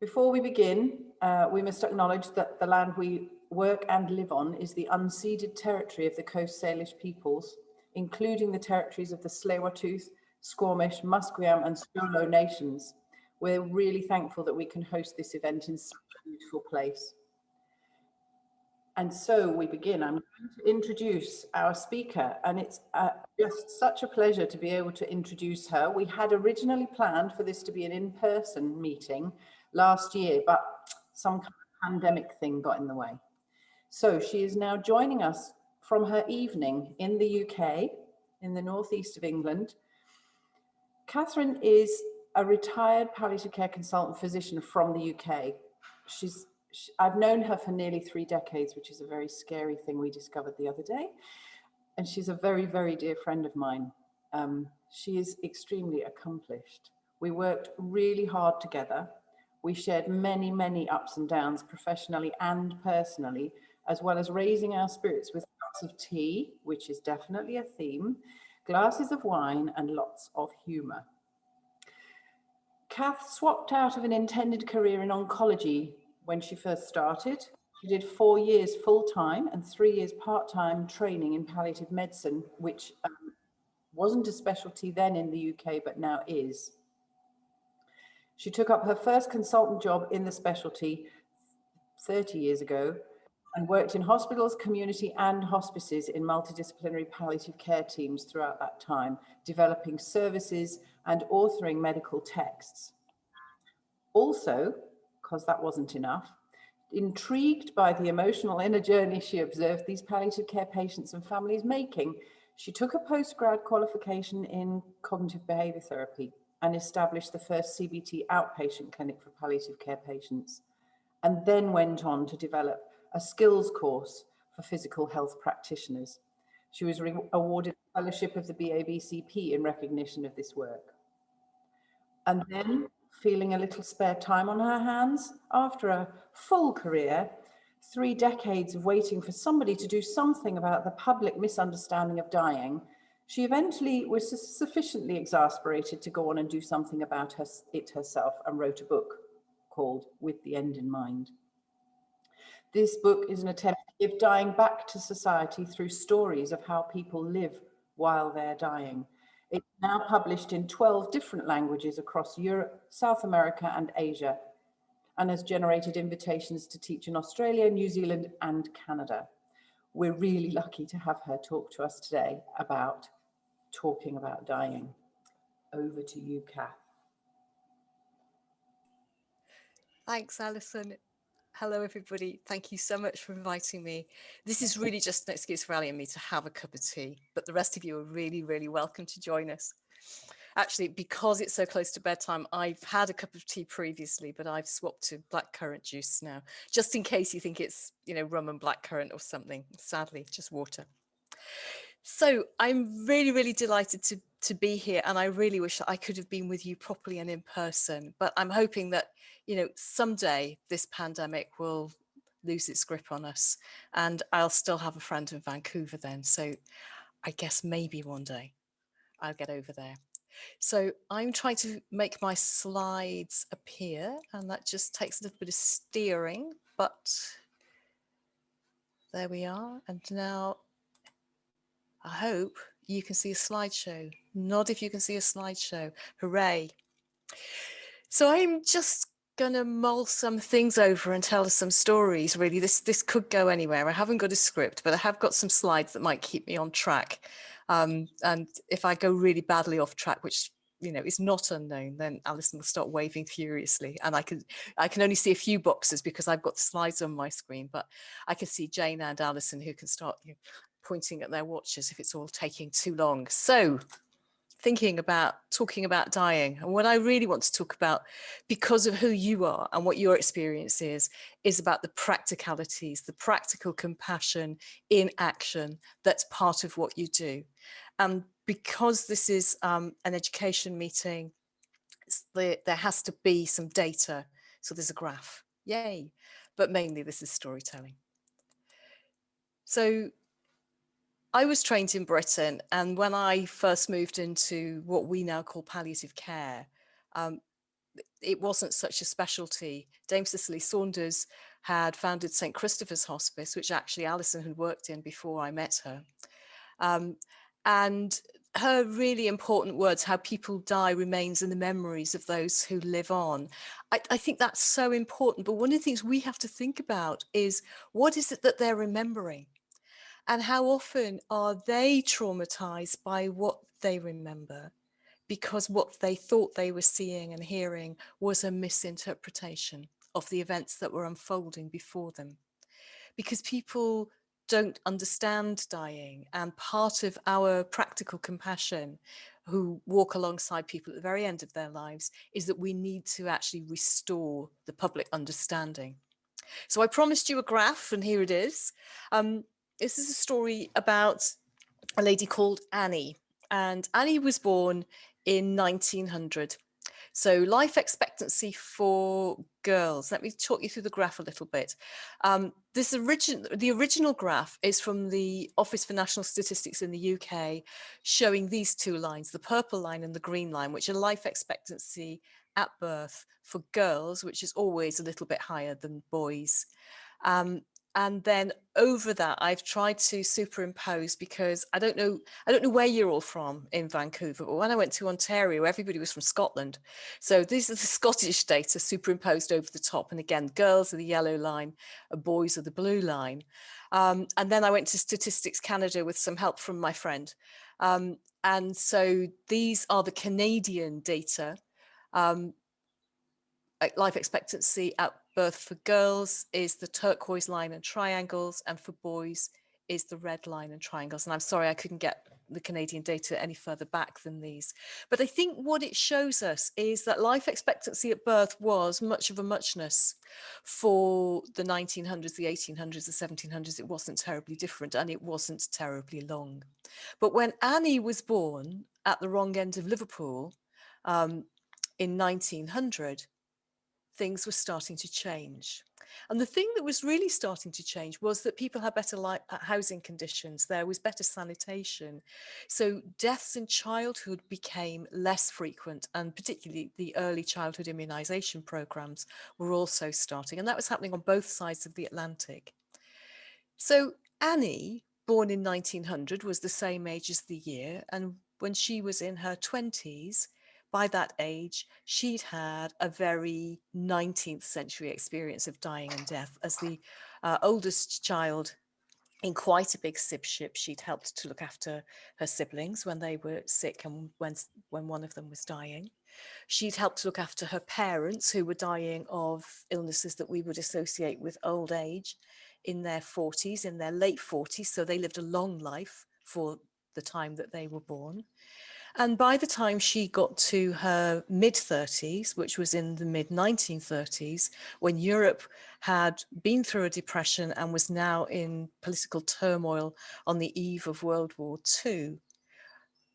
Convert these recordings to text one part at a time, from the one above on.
Before we begin, uh, we must acknowledge that the land we work and live on is the unceded territory of the Coast Salish peoples, including the territories of the tsleil Squamish, Musqueam and Stolo nations. We're really thankful that we can host this event in such a beautiful place. And so we begin. I'm going to introduce our speaker and it's uh, just such a pleasure to be able to introduce her. We had originally planned for this to be an in-person meeting last year, but some kind of pandemic thing got in the way. So she is now joining us from her evening in the UK, in the northeast of England. Catherine is a retired palliative care consultant physician from the UK. She's she, I've known her for nearly three decades, which is a very scary thing we discovered the other day. And she's a very, very dear friend of mine. Um, she is extremely accomplished. We worked really hard together. We shared many, many ups and downs professionally and personally, as well as raising our spirits with cups of tea, which is definitely a theme, glasses of wine and lots of humour. Kath swapped out of an intended career in oncology when she first started. She did four years full-time and three years part-time training in palliative medicine, which um, wasn't a specialty then in the UK, but now is. She took up her first consultant job in the specialty 30 years ago and worked in hospitals, community and hospices in multidisciplinary palliative care teams throughout that time, developing services and authoring medical texts. Also, because that wasn't enough, intrigued by the emotional inner journey she observed these palliative care patients and families making, she took a postgrad qualification in cognitive behavior therapy and established the first CBT outpatient clinic for palliative care patients, and then went on to develop a skills course for physical health practitioners. She was awarded a fellowship of the BABCP in recognition of this work. And then feeling a little spare time on her hands after a full career, three decades of waiting for somebody to do something about the public misunderstanding of dying, she eventually was sufficiently exasperated to go on and do something about her, it herself and wrote a book called With the End in Mind. This book is an attempt to give dying back to society through stories of how people live while they're dying. It's now published in 12 different languages across Europe, South America and Asia, and has generated invitations to teach in Australia, New Zealand and Canada. We're really lucky to have her talk to us today about talking about dying. Over to you, Kath. Thanks, Alison hello everybody. Thank you so much for inviting me. This is really just an excuse for Ali and me to have a cup of tea, but the rest of you are really, really welcome to join us. Actually, because it's so close to bedtime, I've had a cup of tea previously, but I've swapped to blackcurrant juice now, just in case you think it's, you know, rum and blackcurrant or something. Sadly, just water. So I'm really, really delighted to, to be here and I really wish I could have been with you properly and in person, but I'm hoping that you know, someday this pandemic will lose its grip on us and I'll still have a friend in Vancouver then. So I guess maybe one day I'll get over there. So I'm trying to make my slides appear and that just takes a little bit of steering, but there we are. And now I hope you can see a slideshow. Nod if you can see a slideshow. Hooray. So I'm just going to mull some things over and tell us some stories really this this could go anywhere i haven't got a script but i have got some slides that might keep me on track um, and if i go really badly off track which you know is not unknown then alison will start waving furiously and i can i can only see a few boxes because i've got the slides on my screen but i can see jane and alison who can start you know, pointing at their watches if it's all taking too long. So thinking about talking about dying and what I really want to talk about because of who you are and what your experience is is about the practicalities the practical compassion in action that's part of what you do. And because this is um, an education meeting the, there has to be some data. So there's a graph. Yay. But mainly this is storytelling. So I was trained in Britain and when I first moved into what we now call palliative care, um, it wasn't such a specialty. Dame Cicely Saunders had founded St. Christopher's Hospice, which actually Alison had worked in before I met her. Um, and her really important words, how people die remains in the memories of those who live on. I, I, think that's so important. But one of the things we have to think about is what is it that they're remembering? And how often are they traumatized by what they remember? Because what they thought they were seeing and hearing was a misinterpretation of the events that were unfolding before them. Because people don't understand dying and part of our practical compassion who walk alongside people at the very end of their lives is that we need to actually restore the public understanding. So I promised you a graph and here it is. Um, this is a story about a lady called Annie and Annie was born in 1900 so life expectancy for girls, let me talk you through the graph a little bit. Um, this origin, the original graph is from the Office for National Statistics in the UK, showing these two lines, the purple line and the green line, which are life expectancy at birth for girls, which is always a little bit higher than boys. Um, and then over that I've tried to superimpose because I don't know I don't know where you're all from in Vancouver but when I went to Ontario everybody was from Scotland. So these are the Scottish data superimposed over the top. And again girls are the yellow line and boys are the blue line. Um, and then I went to Statistics Canada with some help from my friend. Um, and so these are the Canadian data um, life expectancy at birth for girls is the turquoise line and triangles and for boys is the red line and triangles. And I'm sorry I couldn't get the Canadian data any further back than these. But I think what it shows us is that life expectancy at birth was much of a muchness. For the 1900s the 1800s the 1700s it wasn't terribly different and it wasn't terribly long. But when Annie was born at the wrong end of Liverpool um, in 1900 things were starting to change. And the thing that was really starting to change was that people had better uh, housing conditions, there was better sanitation. So deaths in childhood became less frequent and particularly the early childhood immunisation programmes were also starting and that was happening on both sides of the Atlantic. So Annie, born in 1900, was the same age as the year and when she was in her 20s, by that age, she'd had a very 19th century experience of dying and death. As the uh, oldest child in quite a big sibship, she'd helped to look after her siblings when they were sick and when, when one of them was dying. She'd helped to look after her parents who were dying of illnesses that we would associate with old age in their 40s, in their late 40s. So they lived a long life for the time that they were born. And by the time she got to her mid 30s, which was in the mid 1930s, when Europe had been through a depression and was now in political turmoil on the eve of World War II,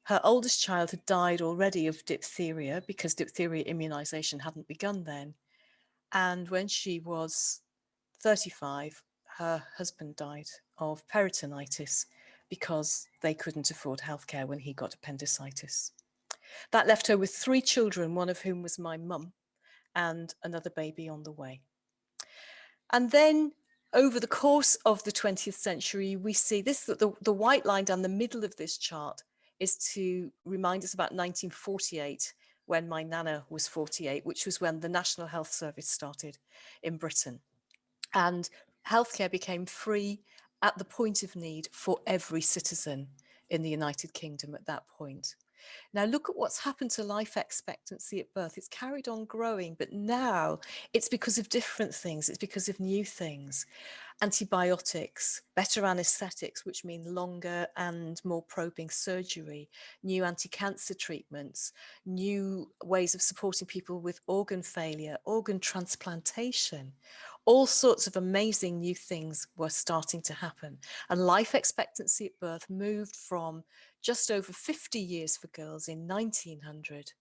her oldest child had died already of diphtheria because diphtheria immunization hadn't begun then. And when she was 35, her husband died of peritonitis because they couldn't afford healthcare when he got appendicitis. That left her with three children, one of whom was my mum and another baby on the way. And then over the course of the 20th century, we see this, the, the white line down the middle of this chart is to remind us about 1948 when my nana was 48, which was when the National Health Service started in Britain. And healthcare became free at the point of need for every citizen in the United Kingdom at that point. Now look at what's happened to life expectancy at birth. It's carried on growing, but now it's because of different things. It's because of new things. Antibiotics, better anesthetics, which mean longer and more probing surgery, new anti-cancer treatments, new ways of supporting people with organ failure, organ transplantation all sorts of amazing new things were starting to happen. And life expectancy at birth moved from just over 50 years for girls in 1900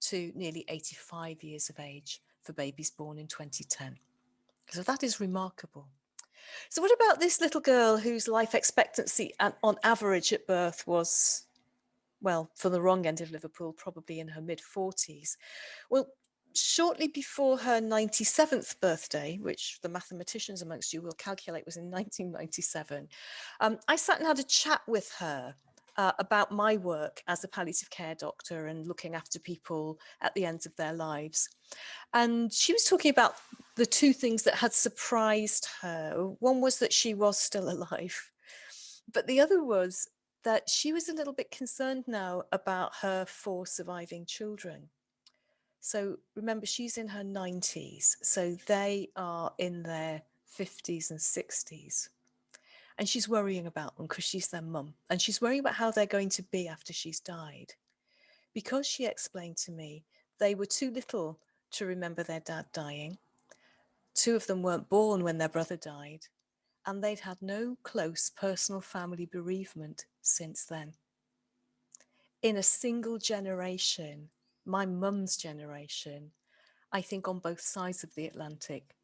to nearly 85 years of age for babies born in 2010. So that is remarkable. So what about this little girl whose life expectancy on average at birth was, well, for the wrong end of Liverpool, probably in her mid 40s? Well, shortly before her 97th birthday, which the mathematicians amongst you will calculate was in 1997, um, I sat and had a chat with her uh, about my work as a palliative care doctor and looking after people at the ends of their lives. And she was talking about the two things that had surprised her. One was that she was still alive, but the other was that she was a little bit concerned now about her four surviving children. So remember, she's in her 90s, so they are in their 50s and 60s and she's worrying about them because she's their mum and she's worrying about how they're going to be after she's died. Because she explained to me they were too little to remember their dad dying. Two of them weren't born when their brother died and they'd had no close personal family bereavement since then. In a single generation, my mum's generation, I think on both sides of the Atlantic,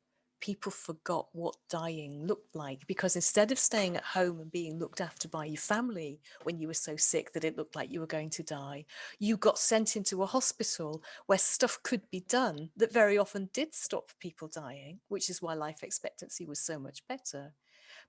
people forgot what dying looked like because instead of staying at home and being looked after by your family when you were so sick that it looked like you were going to die, you got sent into a hospital where stuff could be done that very often did stop people dying, which is why life expectancy was so much better.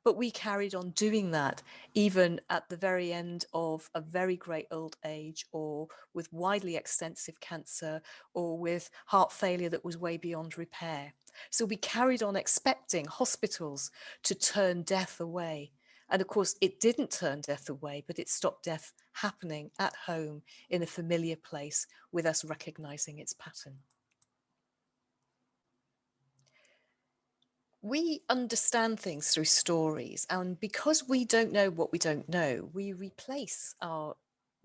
But we carried on doing that even at the very end of a very great old age or with widely extensive cancer or with heart failure that was way beyond repair. So we carried on expecting hospitals to turn death away. And of course, it didn't turn death away, but it stopped death happening at home in a familiar place with us recognizing its pattern. We understand things through stories and because we don't know what we don't know we replace our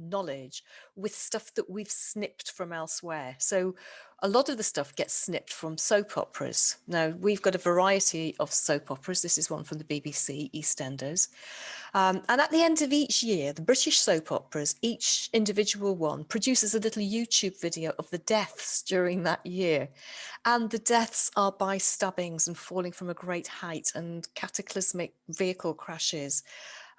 knowledge with stuff that we've snipped from elsewhere. So a lot of the stuff gets snipped from soap operas. Now we've got a variety of soap operas. This is one from the BBC, EastEnders. Um, and at the end of each year, the British soap operas, each individual one produces a little YouTube video of the deaths during that year. And the deaths are by stabbings and falling from a great height and cataclysmic vehicle crashes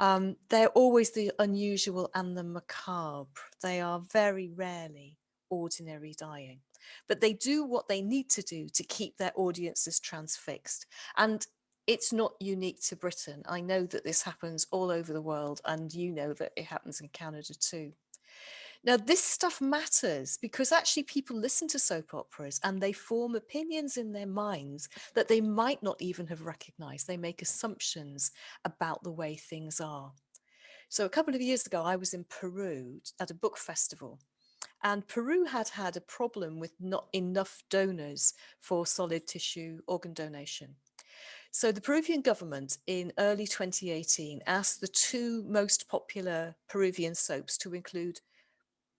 um, they're always the unusual and the macabre. They are very rarely ordinary dying, but they do what they need to do to keep their audiences transfixed. And it's not unique to Britain. I know that this happens all over the world and you know that it happens in Canada too. Now, this stuff matters because actually people listen to soap operas and they form opinions in their minds that they might not even have recognized. They make assumptions about the way things are. So a couple of years ago, I was in Peru at a book festival and Peru had had a problem with not enough donors for solid tissue organ donation. So the Peruvian government in early 2018 asked the two most popular Peruvian soaps to include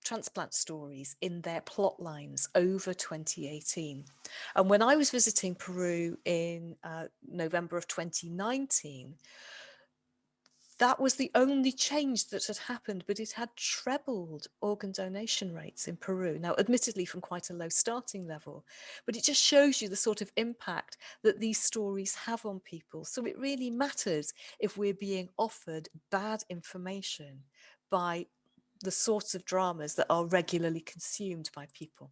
transplant stories in their plot lines over 2018. And when I was visiting Peru in uh, November of 2019, that was the only change that had happened, but it had trebled organ donation rates in Peru. Now, admittedly from quite a low starting level, but it just shows you the sort of impact that these stories have on people. So it really matters if we're being offered bad information by the sorts of dramas that are regularly consumed by people.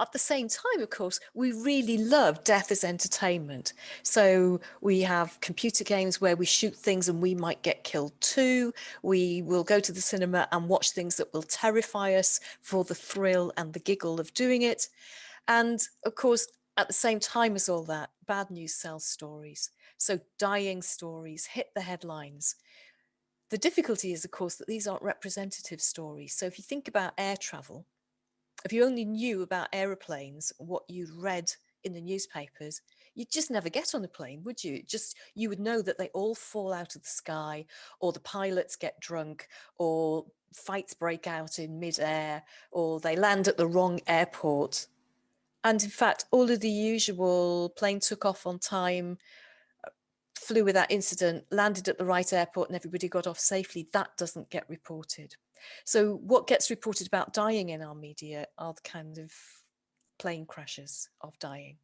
At the same time, of course, we really love death as entertainment. So we have computer games where we shoot things and we might get killed too. We will go to the cinema and watch things that will terrify us for the thrill and the giggle of doing it. And of course, at the same time as all that, bad news sells stories. So dying stories hit the headlines. The difficulty is, of course, that these aren't representative stories. So if you think about air travel, if you only knew about aeroplanes, what you'd read in the newspapers, you'd just never get on a plane, would you? Just you would know that they all fall out of the sky, or the pilots get drunk, or fights break out in midair, or they land at the wrong airport. And in fact, all of the usual plane took off on time, uh, flew without incident, landed at the right airport and everybody got off safely, that doesn't get reported. So what gets reported about dying in our media are the kind of plane crashes of dying.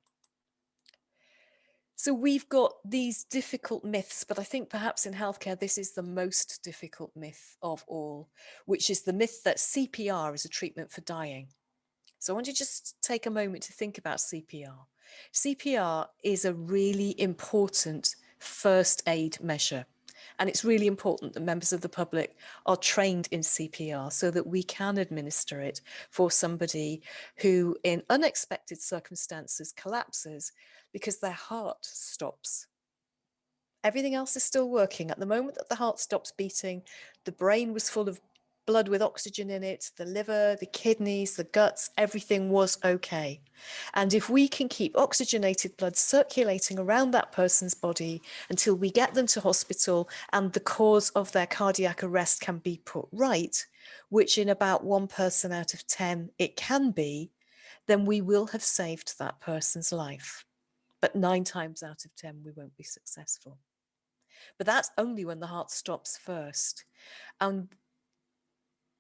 So we've got these difficult myths, but I think perhaps in healthcare, this is the most difficult myth of all, which is the myth that CPR is a treatment for dying. So I want you to just take a moment to think about CPR. CPR is a really important first aid measure. And it's really important that members of the public are trained in CPR so that we can administer it for somebody who in unexpected circumstances collapses because their heart stops. Everything else is still working. At the moment that the heart stops beating, the brain was full of blood with oxygen in it, the liver, the kidneys, the guts, everything was okay. And if we can keep oxygenated blood circulating around that person's body until we get them to hospital and the cause of their cardiac arrest can be put right, which in about one person out of 10 it can be, then we will have saved that person's life. But nine times out of 10, we won't be successful. But that's only when the heart stops first. And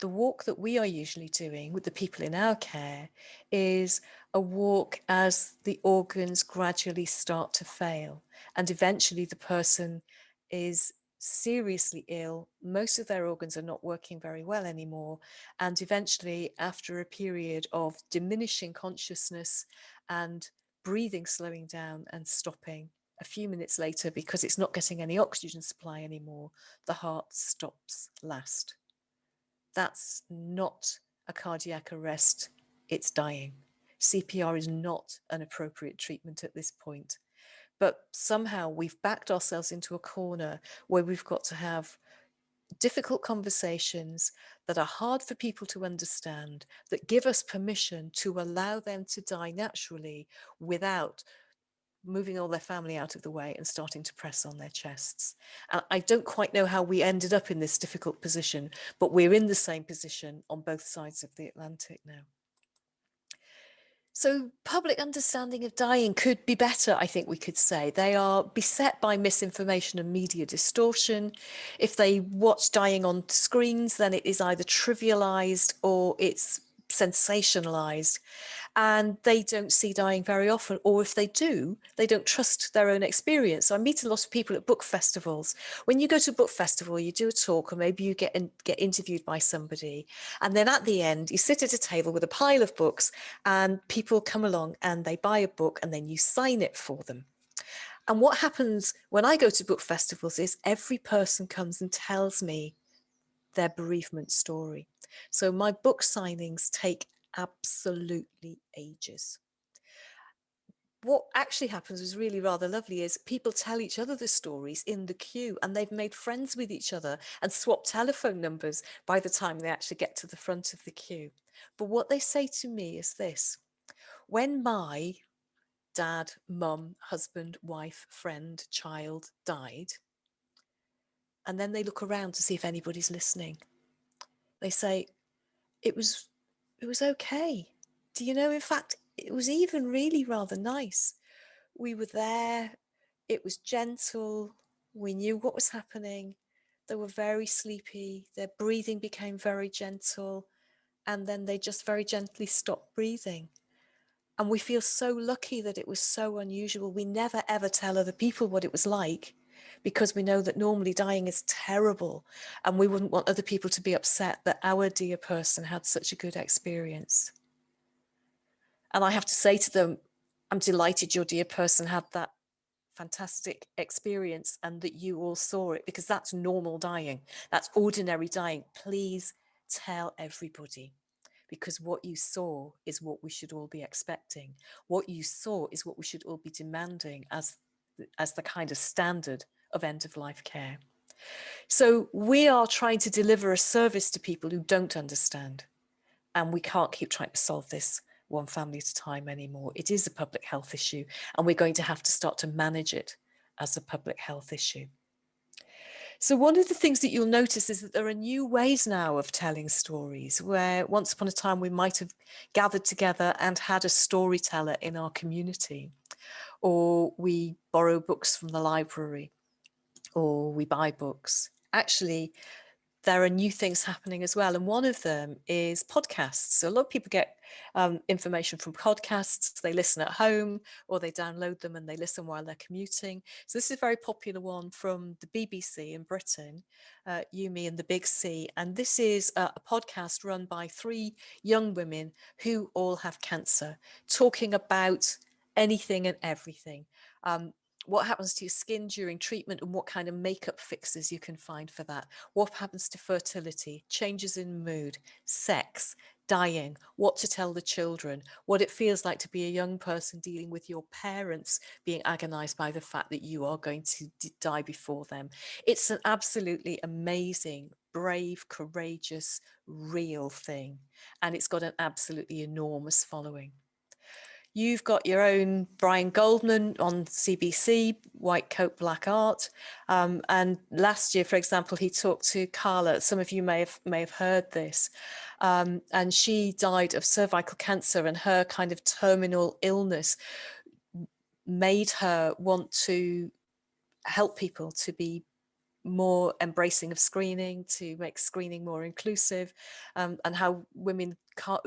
the walk that we are usually doing with the people in our care is a walk as the organs gradually start to fail and eventually the person is seriously ill most of their organs are not working very well anymore and eventually after a period of diminishing consciousness and breathing slowing down and stopping a few minutes later because it's not getting any oxygen supply anymore the heart stops last that's not a cardiac arrest, it's dying. CPR is not an appropriate treatment at this point. But somehow we've backed ourselves into a corner where we've got to have difficult conversations that are hard for people to understand, that give us permission to allow them to die naturally without moving all their family out of the way and starting to press on their chests. I don't quite know how we ended up in this difficult position, but we're in the same position on both sides of the Atlantic now. So public understanding of dying could be better, I think we could say. They are beset by misinformation and media distortion. If they watch dying on screens, then it is either trivialized or it's sensationalized and they don't see dying very often or if they do they don't trust their own experience. So i meet a lot of people at book festivals. When you go to a book festival you do a talk or maybe you get in, get interviewed by somebody and then at the end you sit at a table with a pile of books and people come along and they buy a book and then you sign it for them. And what happens when i go to book festivals is every person comes and tells me their bereavement story so my book signings take absolutely ages. What actually happens is really rather lovely is people tell each other the stories in the queue and they've made friends with each other and swap telephone numbers by the time they actually get to the front of the queue. But what they say to me is this, when my dad, mum, husband, wife, friend, child died, and then they look around to see if anybody's listening. They say, it was it was okay. Do you know, in fact, it was even really rather nice. We were there, it was gentle, we knew what was happening. They were very sleepy, their breathing became very gentle, and then they just very gently stopped breathing. And we feel so lucky that it was so unusual. We never ever tell other people what it was like because we know that normally dying is terrible and we wouldn't want other people to be upset that our dear person had such a good experience. And I have to say to them, I'm delighted your dear person had that fantastic experience and that you all saw it because that's normal dying. That's ordinary dying. Please tell everybody because what you saw is what we should all be expecting. What you saw is what we should all be demanding as, as the kind of standard of end of life care. So we are trying to deliver a service to people who don't understand. And we can't keep trying to solve this one family at a time anymore. It is a public health issue and we're going to have to start to manage it as a public health issue. So one of the things that you'll notice is that there are new ways now of telling stories where once upon a time we might have gathered together and had a storyteller in our community or we borrow books from the library or we buy books. Actually, there are new things happening as well. And one of them is podcasts. So a lot of people get um, information from podcasts. They listen at home or they download them and they listen while they're commuting. So this is a very popular one from the BBC in Britain, uh, You, Me and the Big C. And this is a, a podcast run by three young women who all have cancer, talking about anything and everything. Um, what happens to your skin during treatment and what kind of makeup fixes you can find for that. What happens to fertility, changes in mood, sex, dying, what to tell the children, what it feels like to be a young person dealing with your parents being agonized by the fact that you are going to die before them. It's an absolutely amazing, brave, courageous, real thing. And it's got an absolutely enormous following. You've got your own Brian Goldman on CBC, White Coat Black Art. Um, and last year, for example, he talked to Carla. Some of you may have may have heard this. Um, and she died of cervical cancer and her kind of terminal illness made her want to help people to be more embracing of screening to make screening more inclusive um, and how women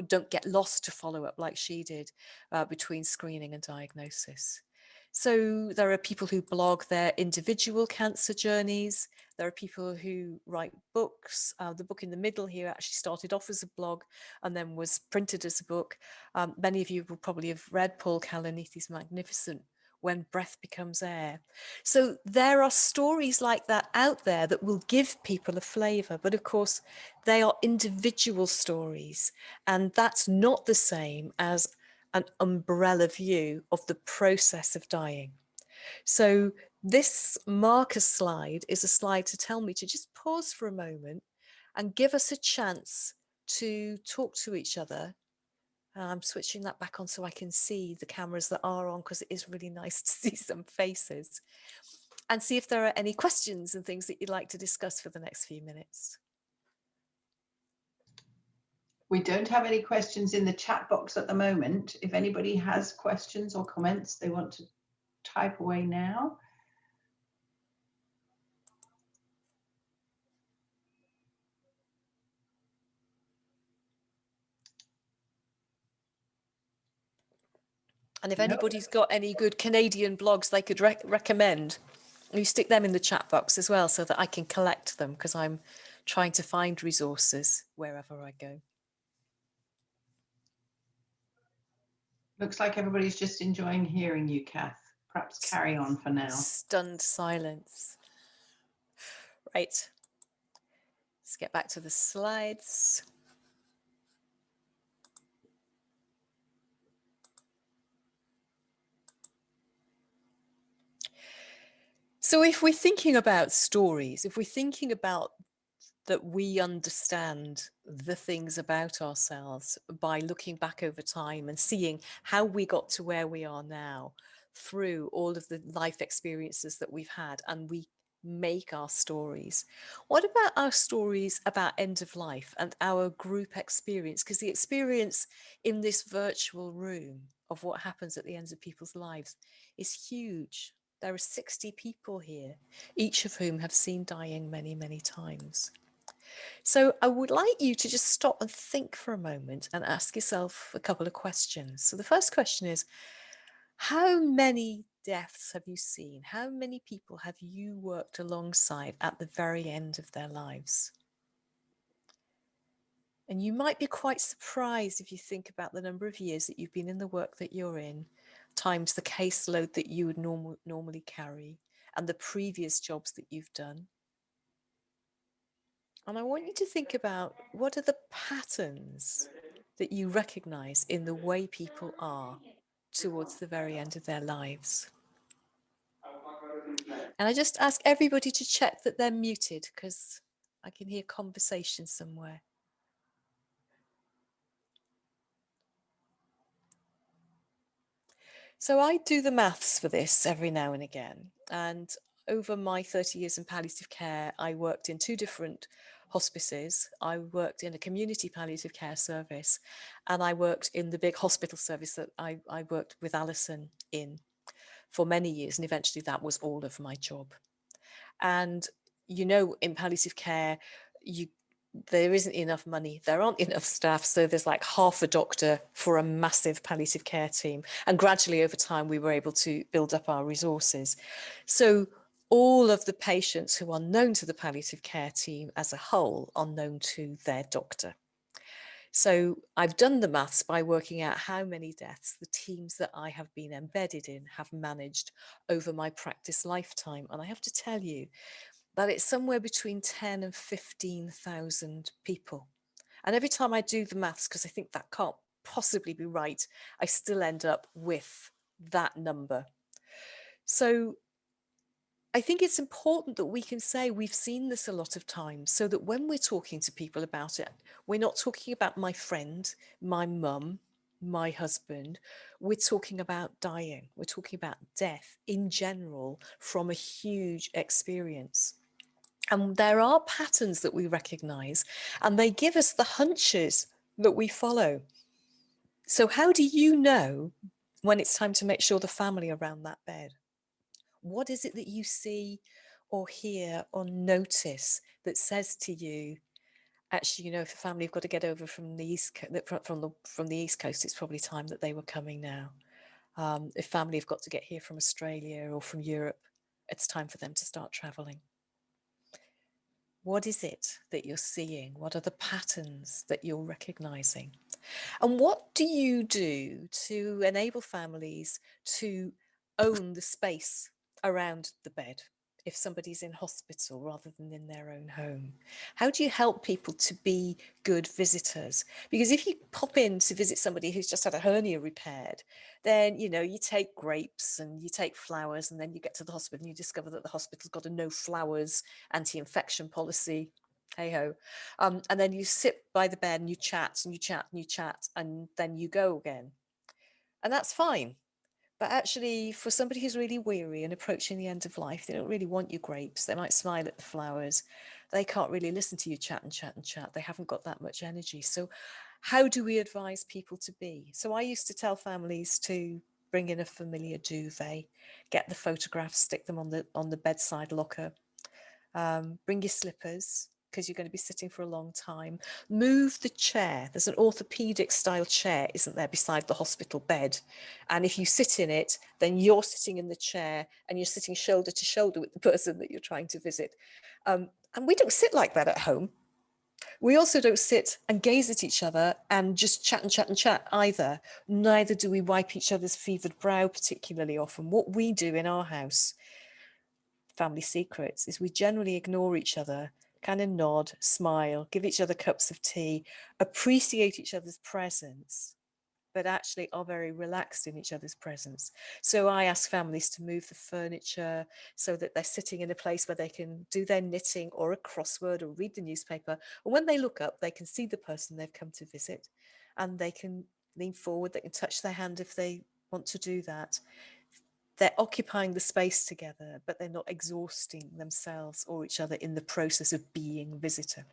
don't get lost to follow up like she did uh, between screening and diagnosis. So there are people who blog their individual cancer journeys. There are people who write books. Uh, the book in the middle here actually started off as a blog and then was printed as a book. Um, many of you will probably have read Paul Kalanithi's magnificent when breath becomes air. So there are stories like that out there that will give people a flavor, but of course they are individual stories and that's not the same as an umbrella view of the process of dying. So this marker slide is a slide to tell me to just pause for a moment and give us a chance to talk to each other I'm switching that back on so I can see the cameras that are on because it is really nice to see some faces and see if there are any questions and things that you'd like to discuss for the next few minutes. We don't have any questions in the chat box at the moment. If anybody has questions or comments they want to type away now. And if anybody's got any good Canadian blogs they could rec recommend, you stick them in the chat box as well so that I can collect them because I'm trying to find resources wherever I go. Looks like everybody's just enjoying hearing you, Kath. Perhaps carry on for now. Stunned silence. Right. Let's get back to the slides. So if we're thinking about stories, if we're thinking about that we understand the things about ourselves by looking back over time and seeing how we got to where we are now through all of the life experiences that we've had and we make our stories. What about our stories about end of life and our group experience? Because the experience in this virtual room of what happens at the ends of people's lives is huge. There are 60 people here, each of whom have seen dying many, many times. So I would like you to just stop and think for a moment and ask yourself a couple of questions. So the first question is, how many deaths have you seen? How many people have you worked alongside at the very end of their lives? And you might be quite surprised if you think about the number of years that you've been in the work that you're in times the caseload that you would normal, normally carry and the previous jobs that you've done. And I want you to think about what are the patterns that you recognize in the way people are towards the very end of their lives. And I just ask everybody to check that they're muted because I can hear conversation somewhere. So I do the maths for this every now and again. And over my 30 years in palliative care, I worked in two different hospices. I worked in a community palliative care service and I worked in the big hospital service that I, I worked with Alison in for many years. And eventually that was all of my job. And you know, in palliative care, you there isn't enough money, there aren't enough staff, so there's like half a doctor for a massive palliative care team. And gradually over time, we were able to build up our resources. So all of the patients who are known to the palliative care team as a whole are known to their doctor. So I've done the maths by working out how many deaths the teams that I have been embedded in have managed over my practice lifetime. And I have to tell you that it's somewhere between 10 and 15,000 people. And every time I do the maths, because I think that can't possibly be right, I still end up with that number. So I think it's important that we can say we've seen this a lot of times so that when we're talking to people about it, we're not talking about my friend, my mum, my husband, we're talking about dying. We're talking about death in general from a huge experience. And there are patterns that we recognize and they give us the hunches that we follow. So how do you know when it's time to make sure the family around that bed? What is it that you see or hear or notice that says to you, actually, you know, if a family have got to get over from the east from the from the east coast, it's probably time that they were coming now. Um, if family have got to get here from Australia or from Europe, it's time for them to start traveling. What is it that you're seeing? What are the patterns that you're recognizing? And what do you do to enable families to own the space around the bed if somebody's in hospital rather than in their own home? How do you help people to be good visitors? Because if you pop in to visit somebody who's just had a hernia repaired, then, you know, you take grapes and you take flowers and then you get to the hospital and you discover that the hospital's got a no flowers anti-infection policy hey ho um, and then you sit by the bed and you chat and you chat and you chat and then you go again and that's fine but actually, for somebody who's really weary and approaching the end of life, they don't really want your grapes. They might smile at the flowers. They can't really listen to you chat and chat and chat. They haven't got that much energy. So how do we advise people to be? So I used to tell families to bring in a familiar duvet, get the photographs, stick them on the on the bedside locker, um, bring your slippers, because you're going to be sitting for a long time. Move the chair. There's an orthopedic style chair, isn't there, beside the hospital bed. And if you sit in it, then you're sitting in the chair and you're sitting shoulder to shoulder with the person that you're trying to visit. Um, and we don't sit like that at home. We also don't sit and gaze at each other and just chat and chat and chat either. Neither do we wipe each other's fevered brow particularly often. What we do in our house, family secrets, is we generally ignore each other kind of nod, smile, give each other cups of tea, appreciate each other's presence, but actually are very relaxed in each other's presence. So I ask families to move the furniture so that they're sitting in a place where they can do their knitting or a crossword or read the newspaper. And when they look up, they can see the person they've come to visit and they can lean forward, they can touch their hand if they want to do that they're occupying the space together, but they're not exhausting themselves or each other in the process of being visitor.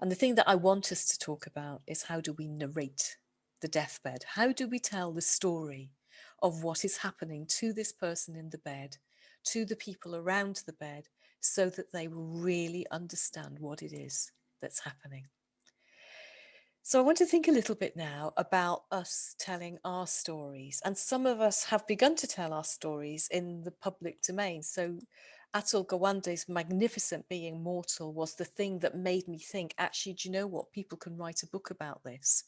And the thing that I want us to talk about is how do we narrate the deathbed? How do we tell the story of what is happening to this person in the bed, to the people around the bed, so that they will really understand what it is that's happening? So I want to think a little bit now about us telling our stories. And some of us have begun to tell our stories in the public domain. So Atul Gawande's magnificent Being Mortal was the thing that made me think, actually, do you know what? People can write a book about this.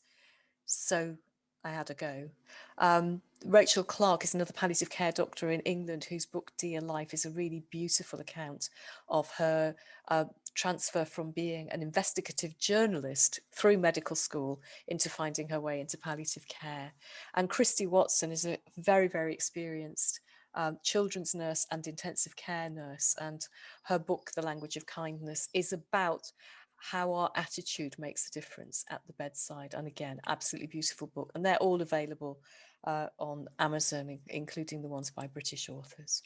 So I had a go. Um, Rachel Clarke is another palliative care doctor in England whose book Dear Life is a really beautiful account of her uh, transfer from being an investigative journalist through medical school into finding her way into palliative care. And Christie Watson is a very, very experienced um, children's nurse and intensive care nurse. And her book, The Language of Kindness, is about how our attitude makes a difference at the bedside. And again, absolutely beautiful book. And they're all available uh, on Amazon, including the ones by British authors.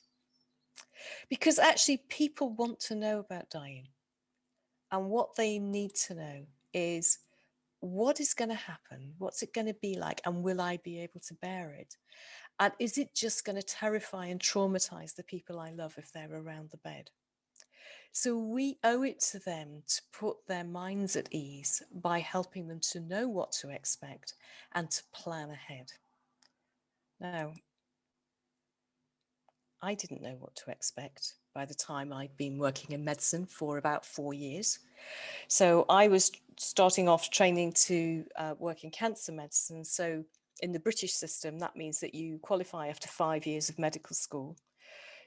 Because actually people want to know about dying. And what they need to know is what is going to happen? What's it going to be like? And will I be able to bear it? And is it just going to terrify and traumatize the people I love if they're around the bed? So we owe it to them to put their minds at ease by helping them to know what to expect and to plan ahead. Now, I didn't know what to expect by the time I'd been working in medicine for about four years. So I was starting off training to uh, work in cancer medicine. So in the British system, that means that you qualify after five years of medical school.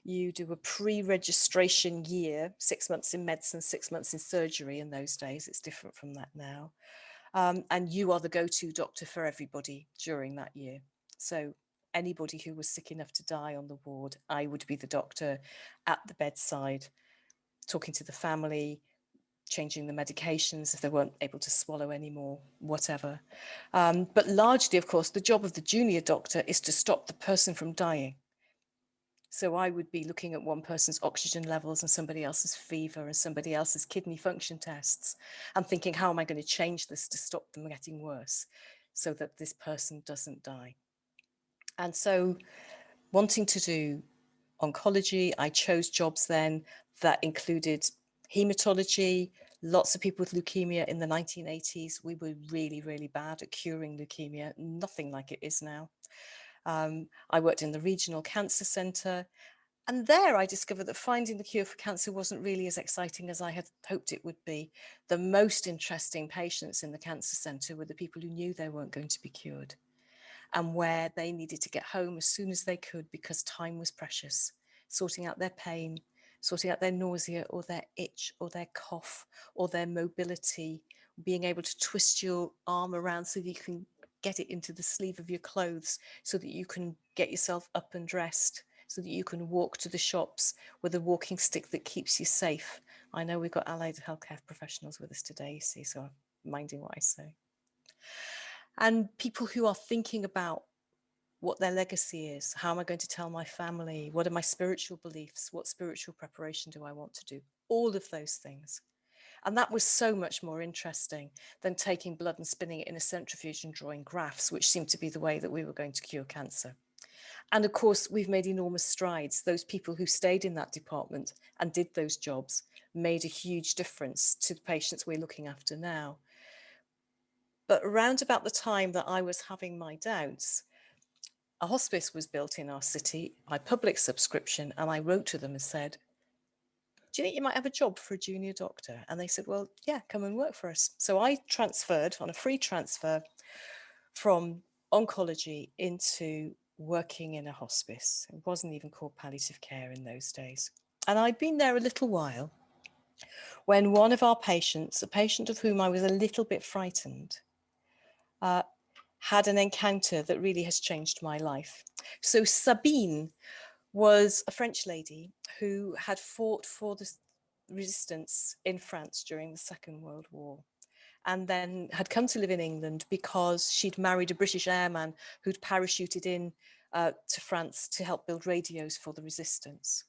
You do a pre-registration year, six months in medicine, six months in surgery in those days. It's different from that now. Um, and you are the go-to doctor for everybody during that year. So anybody who was sick enough to die on the ward, I would be the doctor at the bedside, talking to the family, changing the medications if they weren't able to swallow anymore, whatever. Um, but largely, of course, the job of the junior doctor is to stop the person from dying. So I would be looking at one person's oxygen levels and somebody else's fever and somebody else's kidney function tests and thinking, how am I going to change this to stop them getting worse so that this person doesn't die? And so wanting to do oncology, I chose jobs then that included hematology, lots of people with leukemia in the 1980s. We were really, really bad at curing leukemia, nothing like it is now. Um, I worked in the regional cancer centre and there I discovered that finding the cure for cancer wasn't really as exciting as I had hoped it would be. The most interesting patients in the cancer centre were the people who knew they weren't going to be cured and where they needed to get home as soon as they could because time was precious, sorting out their pain, sorting out their nausea or their itch or their cough or their mobility, being able to twist your arm around so that you can get it into the sleeve of your clothes so that you can get yourself up and dressed so that you can walk to the shops with a walking stick that keeps you safe. I know we've got allied healthcare professionals with us today, you see, so I'm minding what I say and people who are thinking about what their legacy is. How am I going to tell my family? What are my spiritual beliefs? What spiritual preparation do I want to do? All of those things. And that was so much more interesting than taking blood and spinning it in a centrifuge and drawing graphs, which seemed to be the way that we were going to cure cancer. And of course, we've made enormous strides. Those people who stayed in that department and did those jobs made a huge difference to the patients we're looking after now. But around about the time that I was having my doubts, a hospice was built in our city by public subscription. And I wrote to them and said, do you think you might have a job for a junior doctor? And they said, well, yeah, come and work for us. So I transferred on a free transfer from oncology into working in a hospice. It wasn't even called palliative care in those days. And I'd been there a little while when one of our patients, a patient of whom I was a little bit frightened, uh, had an encounter that really has changed my life. So Sabine was a French lady who had fought for the resistance in France during the Second World War and then had come to live in England because she'd married a British airman who'd parachuted in uh, to France to help build radios for the resistance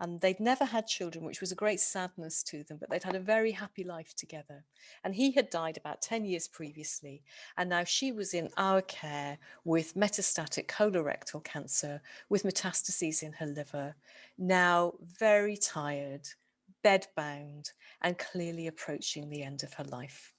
and they'd never had children, which was a great sadness to them, but they'd had a very happy life together. And he had died about 10 years previously, and now she was in our care with metastatic colorectal cancer, with metastases in her liver, now very tired, bedbound, and clearly approaching the end of her life.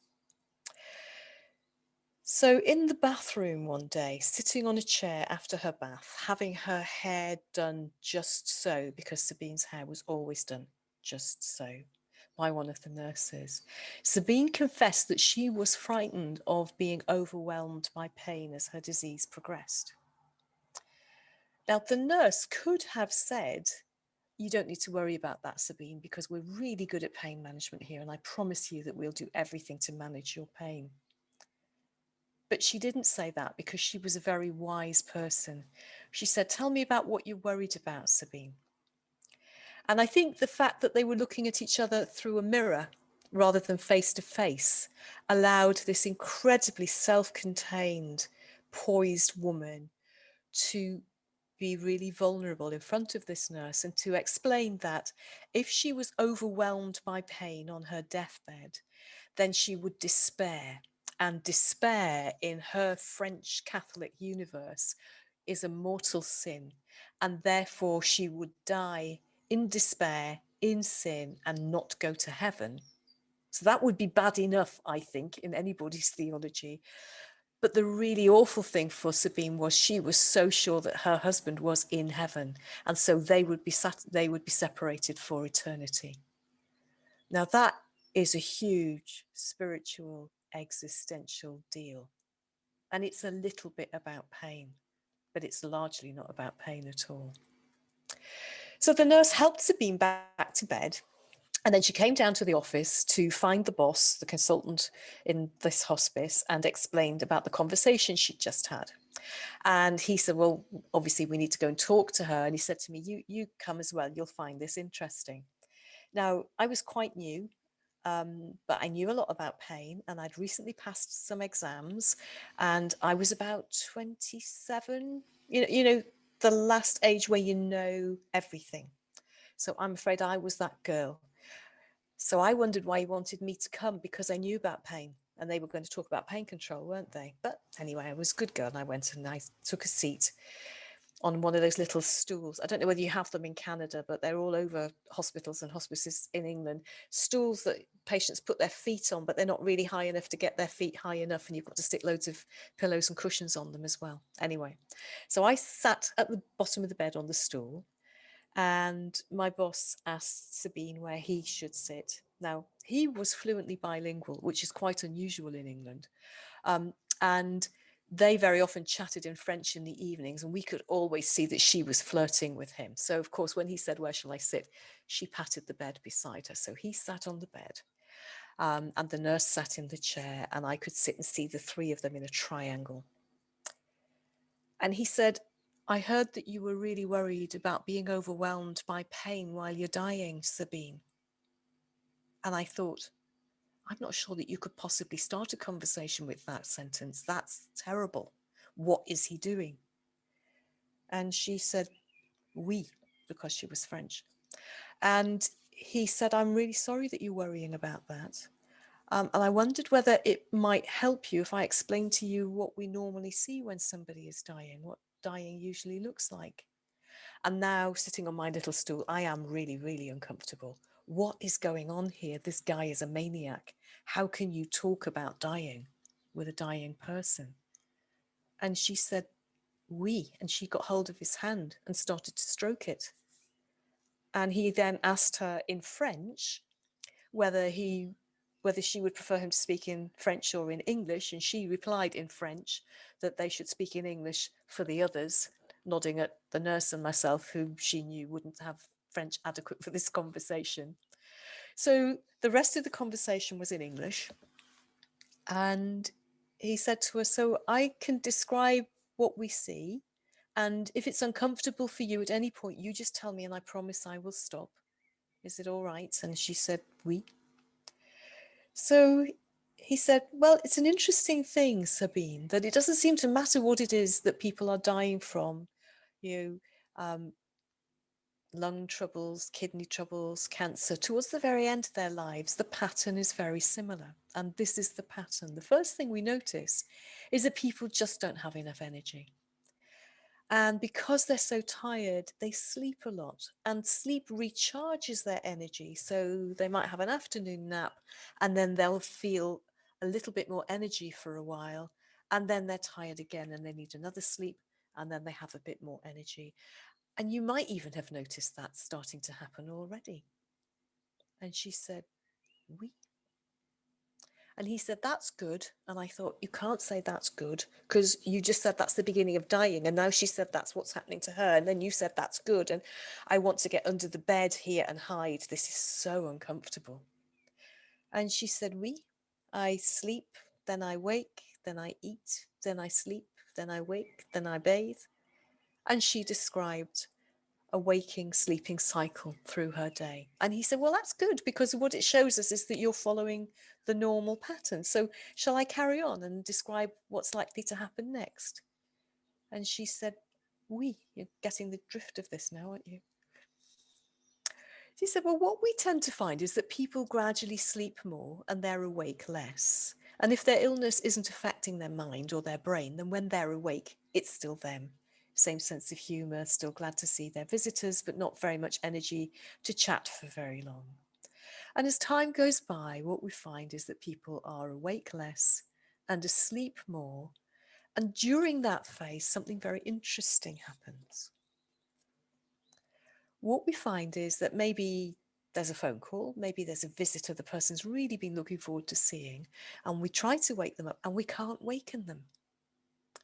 So in the bathroom one day, sitting on a chair after her bath, having her hair done just so, because Sabine's hair was always done just so by one of the nurses. Sabine confessed that she was frightened of being overwhelmed by pain as her disease progressed. Now, the nurse could have said, you don't need to worry about that, Sabine, because we're really good at pain management here, and I promise you that we'll do everything to manage your pain. But she didn't say that because she was a very wise person. She said, tell me about what you're worried about, Sabine. And I think the fact that they were looking at each other through a mirror rather than face to face allowed this incredibly self-contained, poised woman to be really vulnerable in front of this nurse and to explain that if she was overwhelmed by pain on her deathbed, then she would despair and despair in her French Catholic universe is a mortal sin and therefore she would die in despair in sin and not go to heaven. So that would be bad enough, I think, in anybody's theology. But the really awful thing for Sabine was she was so sure that her husband was in heaven, and so they would be sat, they would be separated for eternity. Now that is a huge spiritual existential deal, and it's a little bit about pain, but it's largely not about pain at all. So the nurse helped Sabine back to bed and then she came down to the office to find the boss, the consultant in this hospice, and explained about the conversation she'd just had. And he said, well, obviously we need to go and talk to her. And he said to me, you, you come as well, you'll find this interesting. Now, I was quite new, um, but I knew a lot about pain and I'd recently passed some exams and I was about 27, you know, you know, the last age where you know everything. So I'm afraid I was that girl so I wondered why he wanted me to come because I knew about pain and they were going to talk about pain control, weren't they? But anyway, I was a good girl and I went and I took a seat on one of those little stools. I don't know whether you have them in Canada, but they're all over hospitals and hospices in England. Stools that patients put their feet on, but they're not really high enough to get their feet high enough. And you've got to stick loads of pillows and cushions on them as well. Anyway, so I sat at the bottom of the bed on the stool and my boss asked Sabine where he should sit. Now, he was fluently bilingual, which is quite unusual in England. Um, and they very often chatted in French in the evenings and we could always see that she was flirting with him. So of course, when he said, where shall I sit? She patted the bed beside her. So he sat on the bed um, and the nurse sat in the chair and I could sit and see the three of them in a triangle. And he said, I heard that you were really worried about being overwhelmed by pain while you're dying, Sabine. And I thought, I'm not sure that you could possibly start a conversation with that sentence. That's terrible. What is he doing? And she said, oui, because she was French. And he said, I'm really sorry that you're worrying about that. Um, and I wondered whether it might help you if I explained to you what we normally see when somebody is dying, what dying usually looks like. And now sitting on my little stool, I am really, really uncomfortable. What is going on here? This guy is a maniac. How can you talk about dying with a dying person? And she said, oui, and she got hold of his hand and started to stroke it. And he then asked her in French whether he whether she would prefer him to speak in French or in English, and she replied in French that they should speak in English for the others, nodding at the nurse and myself, who she knew wouldn't have French adequate for this conversation. So the rest of the conversation was in English. And he said to her, so I can describe what we see. And if it's uncomfortable for you at any point, you just tell me and I promise I will stop. Is it all right? And she said, oui. So he said, well, it's an interesting thing, Sabine, that it doesn't seem to matter what it is that people are dying from, you know, um, lung troubles, kidney troubles, cancer, towards the very end of their lives, the pattern is very similar. And this is the pattern. The first thing we notice is that people just don't have enough energy. And because they're so tired, they sleep a lot and sleep recharges their energy. So they might have an afternoon nap and then they'll feel a little bit more energy for a while. And then they're tired again and they need another sleep and then they have a bit more energy. And you might even have noticed that starting to happen already. And she said, oui and he said, that's good. And I thought, you can't say that's good because you just said that's the beginning of dying. And now she said that's what's happening to her. And then you said that's good. And I want to get under the bed here and hide. This is so uncomfortable. And she said, oui, I sleep, then I wake, then I eat, then I sleep, then I wake, then I bathe. And she described a waking sleeping cycle through her day. And he said, well, that's good because what it shows us is that you're following the normal pattern. So shall I carry on and describe what's likely to happen next? And she said, oui, you're getting the drift of this now, aren't you? She said, well, what we tend to find is that people gradually sleep more and they're awake less. And if their illness isn't affecting their mind or their brain, then when they're awake, it's still them. Same sense of humour, still glad to see their visitors, but not very much energy to chat for very long. And as time goes by, what we find is that people are awake less and asleep more. And during that phase, something very interesting happens. What we find is that maybe there's a phone call, maybe there's a visitor the person's really been looking forward to seeing, and we try to wake them up and we can't waken them.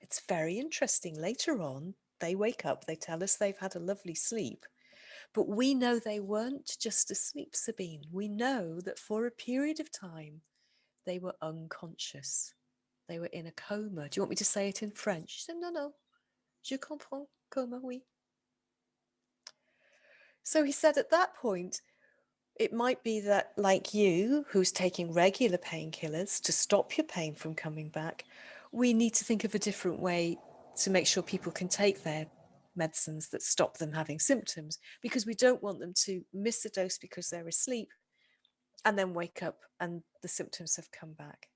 It's very interesting. Later on, they wake up, they tell us they've had a lovely sleep, but we know they weren't just asleep, Sabine. We know that for a period of time, they were unconscious. They were in a coma. Do you want me to say it in French? She said, no, no. Je comprends, coma, oui. So he said at that point, it might be that like you, who's taking regular painkillers to stop your pain from coming back, we need to think of a different way to make sure people can take their medicines that stop them having symptoms because we don't want them to miss a dose because they're asleep and then wake up and the symptoms have come back.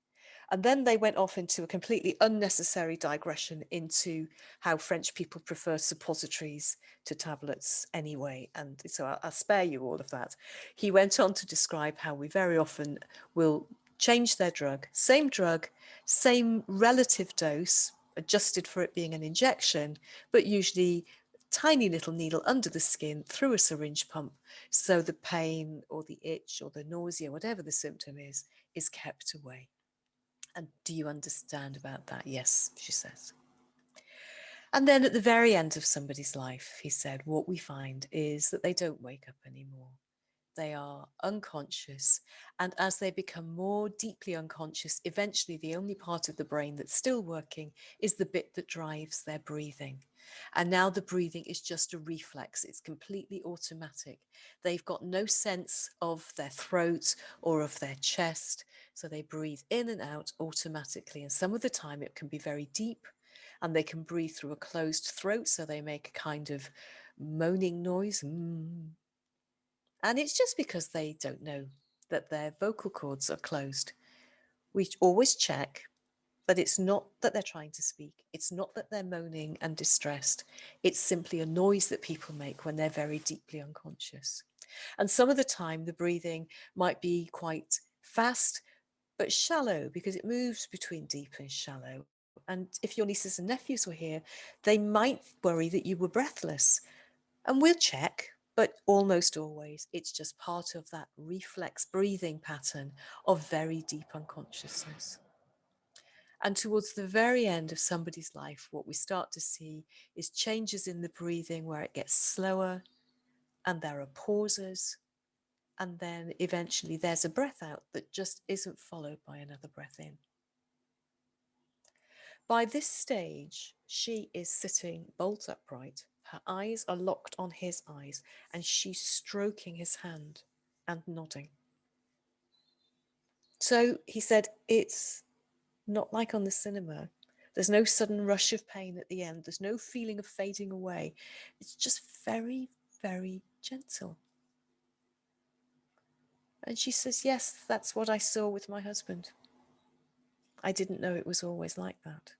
And then they went off into a completely unnecessary digression into how French people prefer suppositories to tablets anyway. And so I'll, I'll, spare you all of that. He went on to describe how we very often will change their drug, same drug, same relative dose, adjusted for it being an injection, but usually tiny little needle under the skin through a syringe pump. So the pain or the itch or the nausea, whatever the symptom is, is kept away. And do you understand about that? Yes, she says. And then at the very end of somebody's life, he said, what we find is that they don't wake up anymore. They are unconscious. And as they become more deeply unconscious, eventually the only part of the brain that's still working is the bit that drives their breathing. And now the breathing is just a reflex. It's completely automatic. They've got no sense of their throat or of their chest. So they breathe in and out automatically. And some of the time it can be very deep and they can breathe through a closed throat. So they make a kind of moaning noise. Mm. And it's just because they don't know that their vocal cords are closed. We always check but it's not that they're trying to speak. It's not that they're moaning and distressed. It's simply a noise that people make when they're very deeply unconscious. And some of the time the breathing might be quite fast, but shallow because it moves between deep and shallow. And if your nieces and nephews were here, they might worry that you were breathless. And we'll check, but almost always it's just part of that reflex breathing pattern of very deep unconsciousness. And towards the very end of somebody's life, what we start to see is changes in the breathing where it gets slower and there are pauses. And then eventually there's a breath out that just isn't followed by another breath in. By this stage, she is sitting bolt upright. Her eyes are locked on his eyes and she's stroking his hand and nodding. So he said, it's not like on the cinema. There's no sudden rush of pain at the end. There's no feeling of fading away. It's just very, very gentle. And she says, yes, that's what I saw with my husband. I didn't know it was always like that.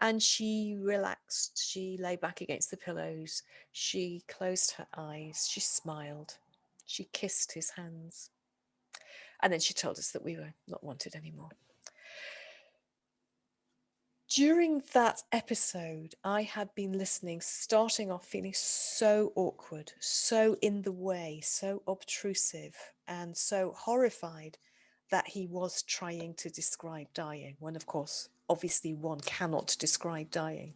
And she relaxed. She lay back against the pillows. She closed her eyes. She smiled. She kissed his hands. And then she told us that we were not wanted anymore. During that episode, I had been listening, starting off feeling so awkward, so in the way, so obtrusive, and so horrified that he was trying to describe dying, when of course, obviously one cannot describe dying.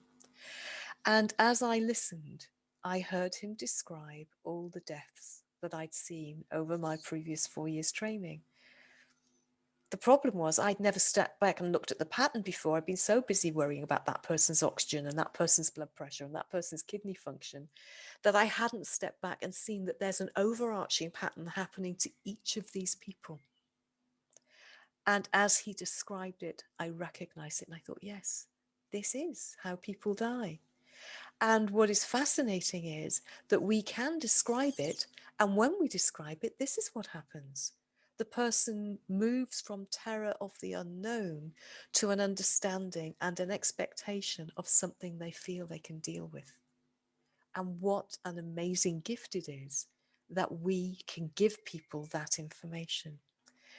And as I listened, I heard him describe all the deaths that I'd seen over my previous four years training. The problem was I'd never stepped back and looked at the pattern before. I'd been so busy worrying about that person's oxygen and that person's blood pressure and that person's kidney function that I hadn't stepped back and seen that there's an overarching pattern happening to each of these people. And as he described it, I recognized it and I thought, yes, this is how people die. And what is fascinating is that we can describe it. And when we describe it, this is what happens the person moves from terror of the unknown to an understanding and an expectation of something they feel they can deal with. And what an amazing gift it is that we can give people that information.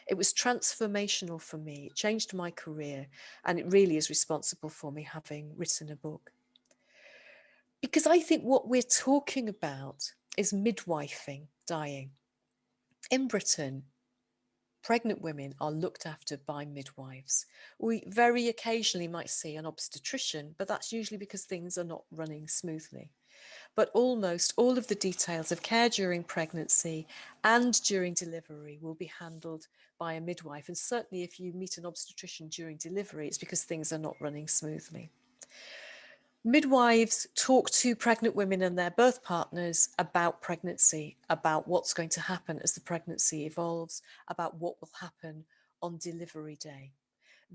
It was transformational for me. It changed my career and it really is responsible for me having written a book. Because I think what we're talking about is midwifing dying. In Britain, pregnant women are looked after by midwives. We very occasionally might see an obstetrician, but that's usually because things are not running smoothly but almost all of the details of care during pregnancy and during delivery will be handled by a midwife. And certainly if you meet an obstetrician during delivery, it's because things are not running smoothly. Midwives talk to pregnant women and their birth partners about pregnancy, about what's going to happen as the pregnancy evolves, about what will happen on delivery day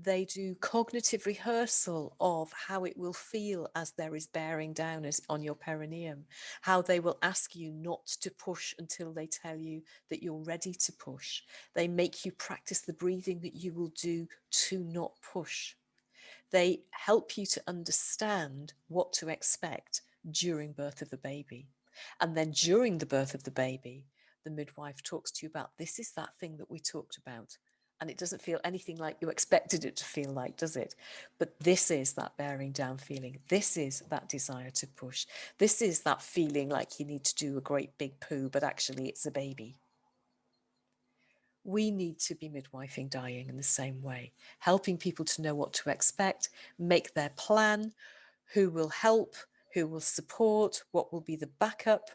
they do cognitive rehearsal of how it will feel as there is bearing down as on your perineum, how they will ask you not to push until they tell you that you're ready to push. They make you practice the breathing that you will do to not push. They help you to understand what to expect during birth of the baby. And then during the birth of the baby, the midwife talks to you about this is that thing that we talked about and it doesn't feel anything like you expected it to feel like, does it? But this is that bearing down feeling. This is that desire to push. This is that feeling like you need to do a great big poo, but actually it's a baby. We need to be midwifing dying in the same way, helping people to know what to expect, make their plan, who will help, who will support, what will be the backup,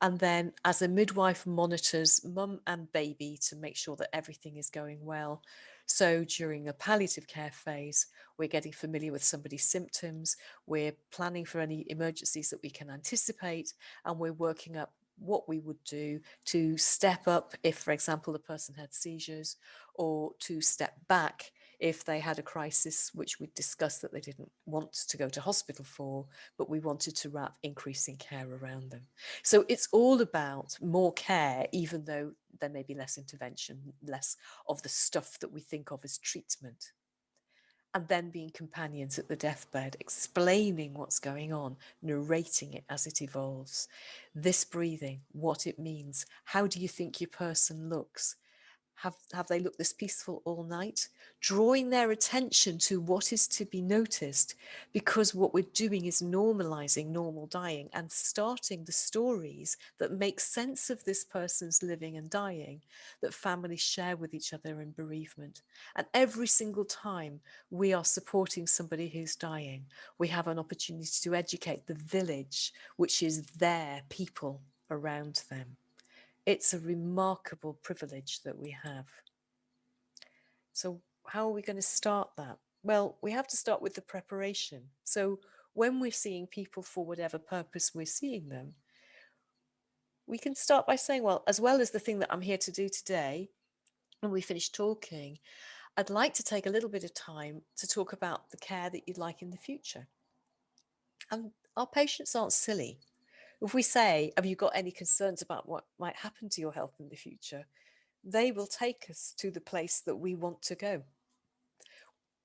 and then as a midwife monitors mum and baby to make sure that everything is going well. So during a palliative care phase, we're getting familiar with somebody's symptoms, we're planning for any emergencies that we can anticipate, and we're working up what we would do to step up if, for example, the person had seizures or to step back if they had a crisis, which we discussed that they didn't want to go to hospital for, but we wanted to wrap increasing care around them. So it's all about more care, even though there may be less intervention, less of the stuff that we think of as treatment. And then being companions at the deathbed, explaining what's going on, narrating it as it evolves. This breathing, what it means, how do you think your person looks? Have, have they looked this peaceful all night? Drawing their attention to what is to be noticed because what we're doing is normalizing normal dying and starting the stories that make sense of this person's living and dying that families share with each other in bereavement. And every single time we are supporting somebody who's dying, we have an opportunity to educate the village, which is their people around them. It's a remarkable privilege that we have. So how are we going to start that? Well, we have to start with the preparation. So when we're seeing people for whatever purpose we're seeing them, we can start by saying, well, as well as the thing that I'm here to do today, when we finish talking, I'd like to take a little bit of time to talk about the care that you'd like in the future. And our patients aren't silly. If we say, have you got any concerns about what might happen to your health in the future? They will take us to the place that we want to go.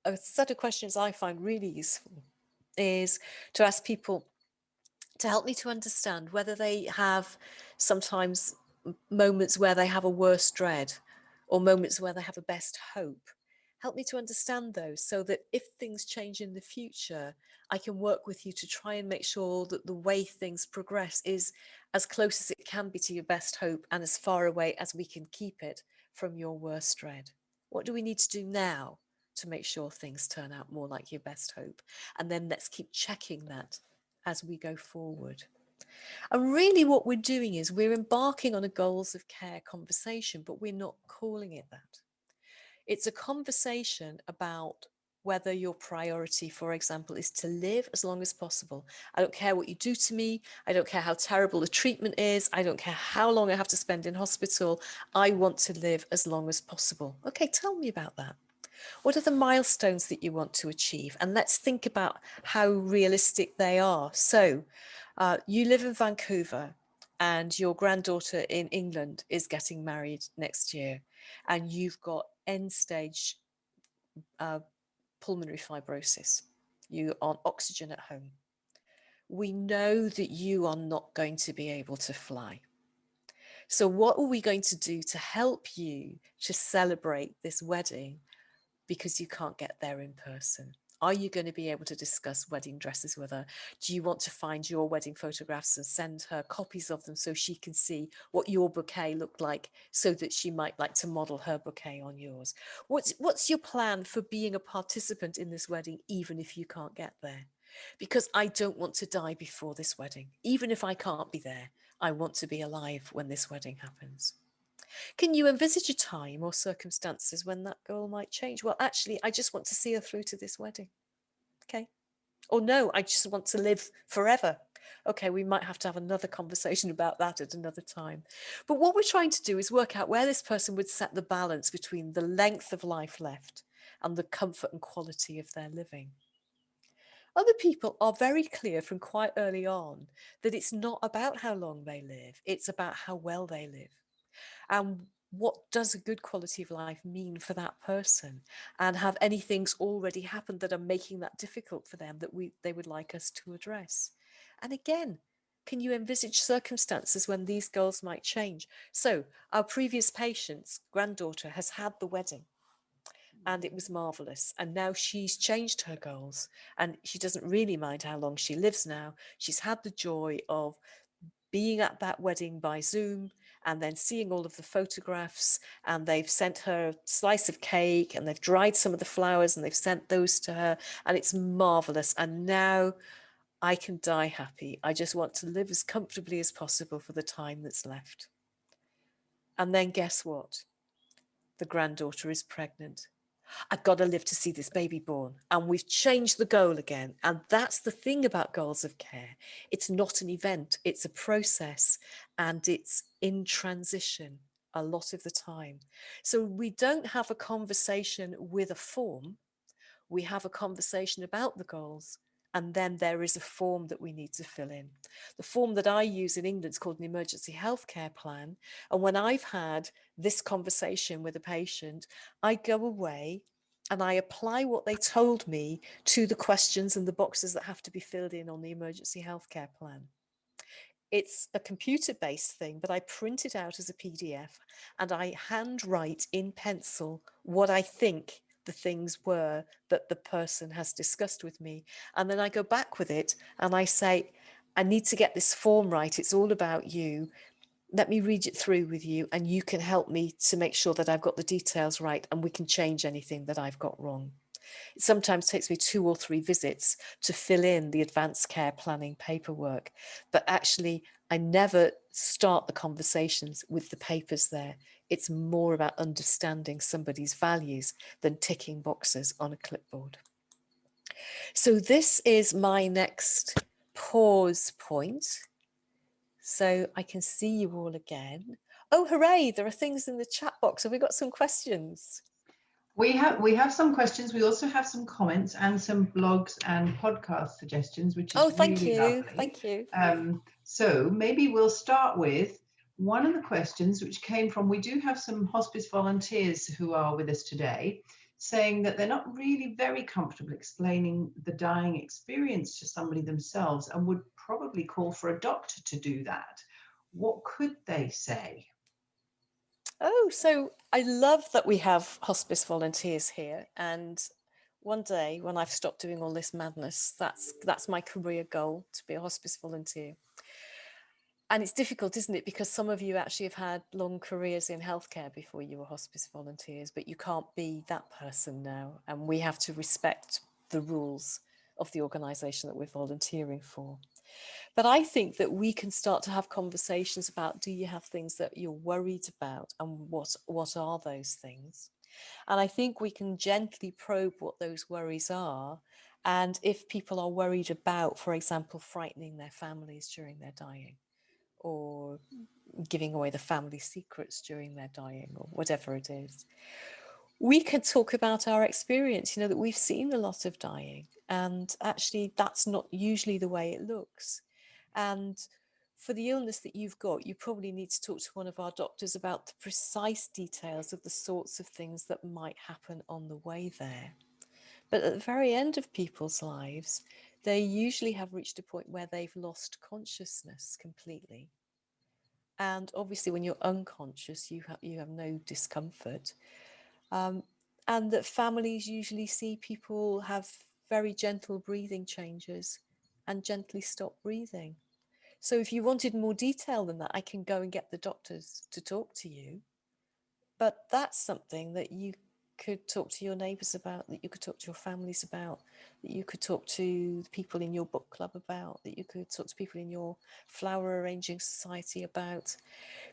A set of questions I find really useful is to ask people to help me to understand whether they have sometimes moments where they have a worse dread or moments where they have a best hope help me to understand those so that if things change in the future, I can work with you to try and make sure that the way things progress is as close as it can be to your best hope and as far away as we can keep it from your worst dread. What do we need to do now to make sure things turn out more like your best hope? And then let's keep checking that as we go forward. And really what we're doing is we're embarking on a goals of care conversation, but we're not calling it that. It's a conversation about whether your priority, for example, is to live as long as possible. I don't care what you do to me. I don't care how terrible the treatment is. I don't care how long I have to spend in hospital. I want to live as long as possible. Okay, tell me about that. What are the milestones that you want to achieve? And let's think about how realistic they are. So uh, you live in Vancouver and your granddaughter in England is getting married next year and you've got end stage uh, pulmonary fibrosis, you are oxygen at home, we know that you are not going to be able to fly. So what are we going to do to help you to celebrate this wedding because you can't get there in person? Are you going to be able to discuss wedding dresses with her? Do you want to find your wedding photographs and send her copies of them so she can see what your bouquet looked like so that she might like to model her bouquet on yours? What's, what's your plan for being a participant in this wedding, even if you can't get there? Because I don't want to die before this wedding. Even if I can't be there, I want to be alive when this wedding happens. Can you envisage a time or circumstances when that goal might change? Well, actually, I just want to see her through to this wedding. Okay. Or no, I just want to live forever. Okay, we might have to have another conversation about that at another time. But what we're trying to do is work out where this person would set the balance between the length of life left and the comfort and quality of their living. Other people are very clear from quite early on that it's not about how long they live, it's about how well they live and what does a good quality of life mean for that person? And have any things already happened that are making that difficult for them that we they would like us to address? And again can you envisage circumstances when these goals might change? So our previous patient's granddaughter has had the wedding and it mm. was marvelous and now she's changed her goals and she doesn't really mind how long she lives now. She's had the joy of being at that wedding by zoom and then seeing all of the photographs and they've sent her a slice of cake and they've dried some of the flowers and they've sent those to her and it's marvelous and now I can die happy. I just want to live as comfortably as possible for the time that's left. And then guess what? The granddaughter is pregnant I've got to live to see this baby born. And we've changed the goal again. And that's the thing about goals of care. It's not an event, it's a process and it's in transition a lot of the time. So we don't have a conversation with a form. We have a conversation about the goals and then there is a form that we need to fill in. The form that I use in England is called an emergency healthcare plan. And when I've had this conversation with a patient, I go away and I apply what they told me to the questions and the boxes that have to be filled in on the emergency healthcare plan. It's a computer-based thing, but I print it out as a PDF and I handwrite in pencil what I think the things were that the person has discussed with me. And then I go back with it and I say, I need to get this form right. It's all about you. Let me read it through with you and you can help me to make sure that I've got the details right and we can change anything that I've got wrong. It sometimes takes me two or three visits to fill in the advanced care planning paperwork, but actually I never start the conversations with the papers there. It's more about understanding somebody's values than ticking boxes on a clipboard. So this is my next pause point. So I can see you all again. Oh, hooray, there are things in the chat box. Have we got some questions? We have we have some questions. We also have some comments and some blogs and podcast suggestions, which is oh, thank really you, lovely. thank you. Um, so maybe we'll start with one of the questions which came from. We do have some hospice volunteers who are with us today, saying that they're not really very comfortable explaining the dying experience to somebody themselves, and would probably call for a doctor to do that. What could they say? Oh, so I love that we have hospice volunteers here. And one day when I've stopped doing all this madness, that's that's my career goal to be a hospice volunteer. And it's difficult, isn't it? Because some of you actually have had long careers in healthcare before you were hospice volunteers, but you can't be that person now. And we have to respect the rules of the organisation that we're volunteering for. But I think that we can start to have conversations about do you have things that you're worried about and what, what are those things? And I think we can gently probe what those worries are. And if people are worried about, for example, frightening their families during their dying or giving away the family secrets during their dying or whatever it is, we can talk about our experience, you know, that we've seen a lot of dying and actually that's not usually the way it looks. And for the illness that you've got, you probably need to talk to one of our doctors about the precise details of the sorts of things that might happen on the way there. But at the very end of people's lives, they usually have reached a point where they've lost consciousness completely. And obviously, when you're unconscious, you have you have no discomfort, um, and that families usually see people have very gentle breathing changes and gently stop breathing. So, if you wanted more detail than that, I can go and get the doctors to talk to you. But that's something that you could talk to your neighbours about, that you could talk to your families about, that you could talk to the people in your book club about, that you could talk to people in your flower arranging society about,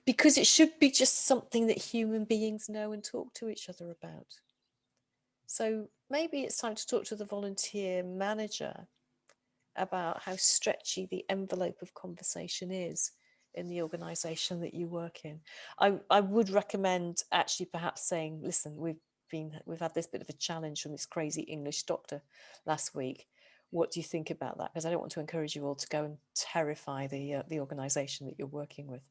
because it should be just something that human beings know and talk to each other about. So maybe it's time to talk to the volunteer manager about how stretchy the envelope of conversation is in the organization that you work in. I, I would recommend actually perhaps saying, listen, we've been we've had this bit of a challenge from this crazy English doctor last week. What do you think about that? Because I don't want to encourage you all to go and terrify the uh, the organisation that you're working with.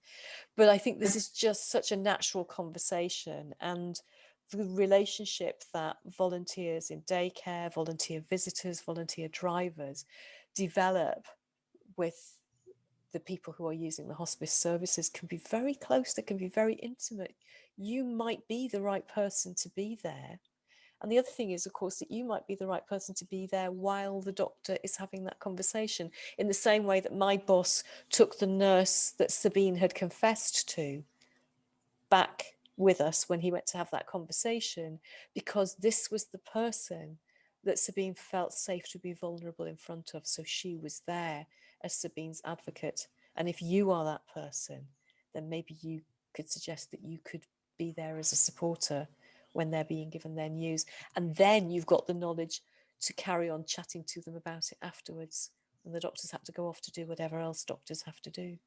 But I think this is just such a natural conversation and the relationship that volunteers in daycare, volunteer visitors, volunteer drivers develop with the people who are using the hospice services can be very close, they can be very intimate you might be the right person to be there. And the other thing is, of course, that you might be the right person to be there while the doctor is having that conversation, in the same way that my boss took the nurse that Sabine had confessed to back with us when he went to have that conversation, because this was the person that Sabine felt safe to be vulnerable in front of. So she was there as Sabine's advocate. And if you are that person, then maybe you could suggest that you could be there as a supporter when they're being given their news. And then you've got the knowledge to carry on chatting to them about it afterwards. And the doctors have to go off to do whatever else doctors have to do.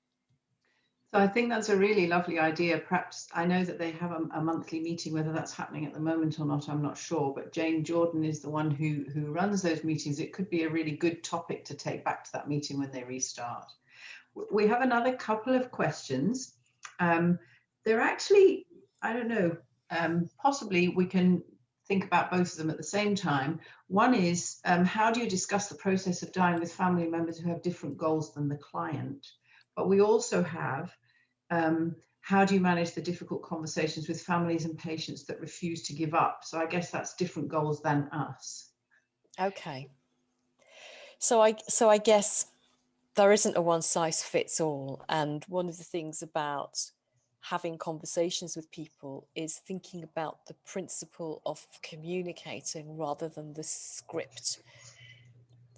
So I think that's a really lovely idea. Perhaps I know that they have a, a, monthly meeting, whether that's happening at the moment or not, I'm not sure. But Jane Jordan is the one who who runs those meetings. It could be a really good topic to take back to that meeting when they restart. We have another couple of questions. Um, they're actually I don't know, um, possibly we can think about both of them at the same time. One is um, how do you discuss the process of dying with family members who have different goals than the client? But we also have um, how do you manage the difficult conversations with families and patients that refuse to give up? So I guess that's different goals than us. Okay. So I so I guess there isn't a one size fits all. And one of the things about having conversations with people is thinking about the principle of communicating rather than the script.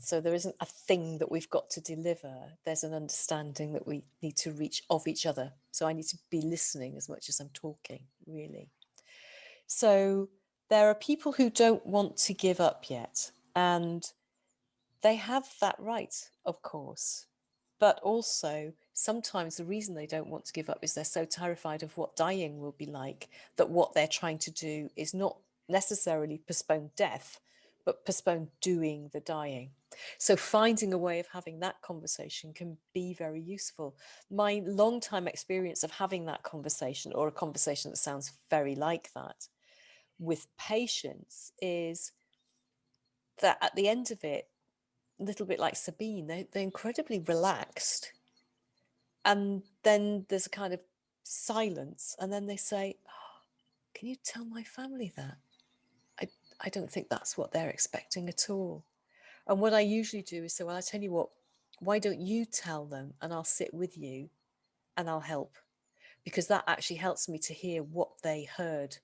So there isn't a thing that we've got to deliver. There's an understanding that we need to reach of each other. So I need to be listening as much as I'm talking, really. So there are people who don't want to give up yet, and they have that right, of course. But also, sometimes the reason they don't want to give up is they're so terrified of what dying will be like that what they're trying to do is not necessarily postpone death, but postpone doing the dying. So finding a way of having that conversation can be very useful. My long time experience of having that conversation or a conversation that sounds very like that with patients is that at the end of it, a little bit like Sabine, they, they're incredibly relaxed. And then there's a kind of silence and then they say oh, can you tell my family that? I, I don't think that's what they're expecting at all and what I usually do is say well I tell you what why don't you tell them and I'll sit with you and I'll help because that actually helps me to hear what they heard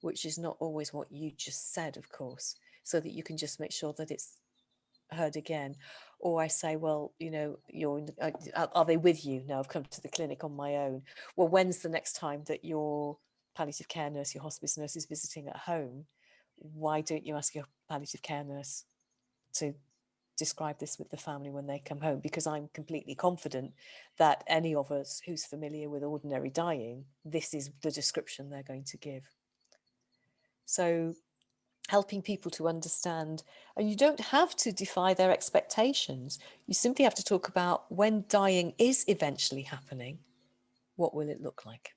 which is not always what you just said of course so that you can just make sure that it's heard again or I say, well, you know, you're, uh, are they with you? No, I've come to the clinic on my own. Well, when's the next time that your palliative care nurse, your hospice nurse is visiting at home? Why don't you ask your palliative care nurse to describe this with the family when they come home? Because I'm completely confident that any of us who's familiar with ordinary dying, this is the description they're going to give. So helping people to understand. And you don't have to defy their expectations. You simply have to talk about when dying is eventually happening, what will it look like?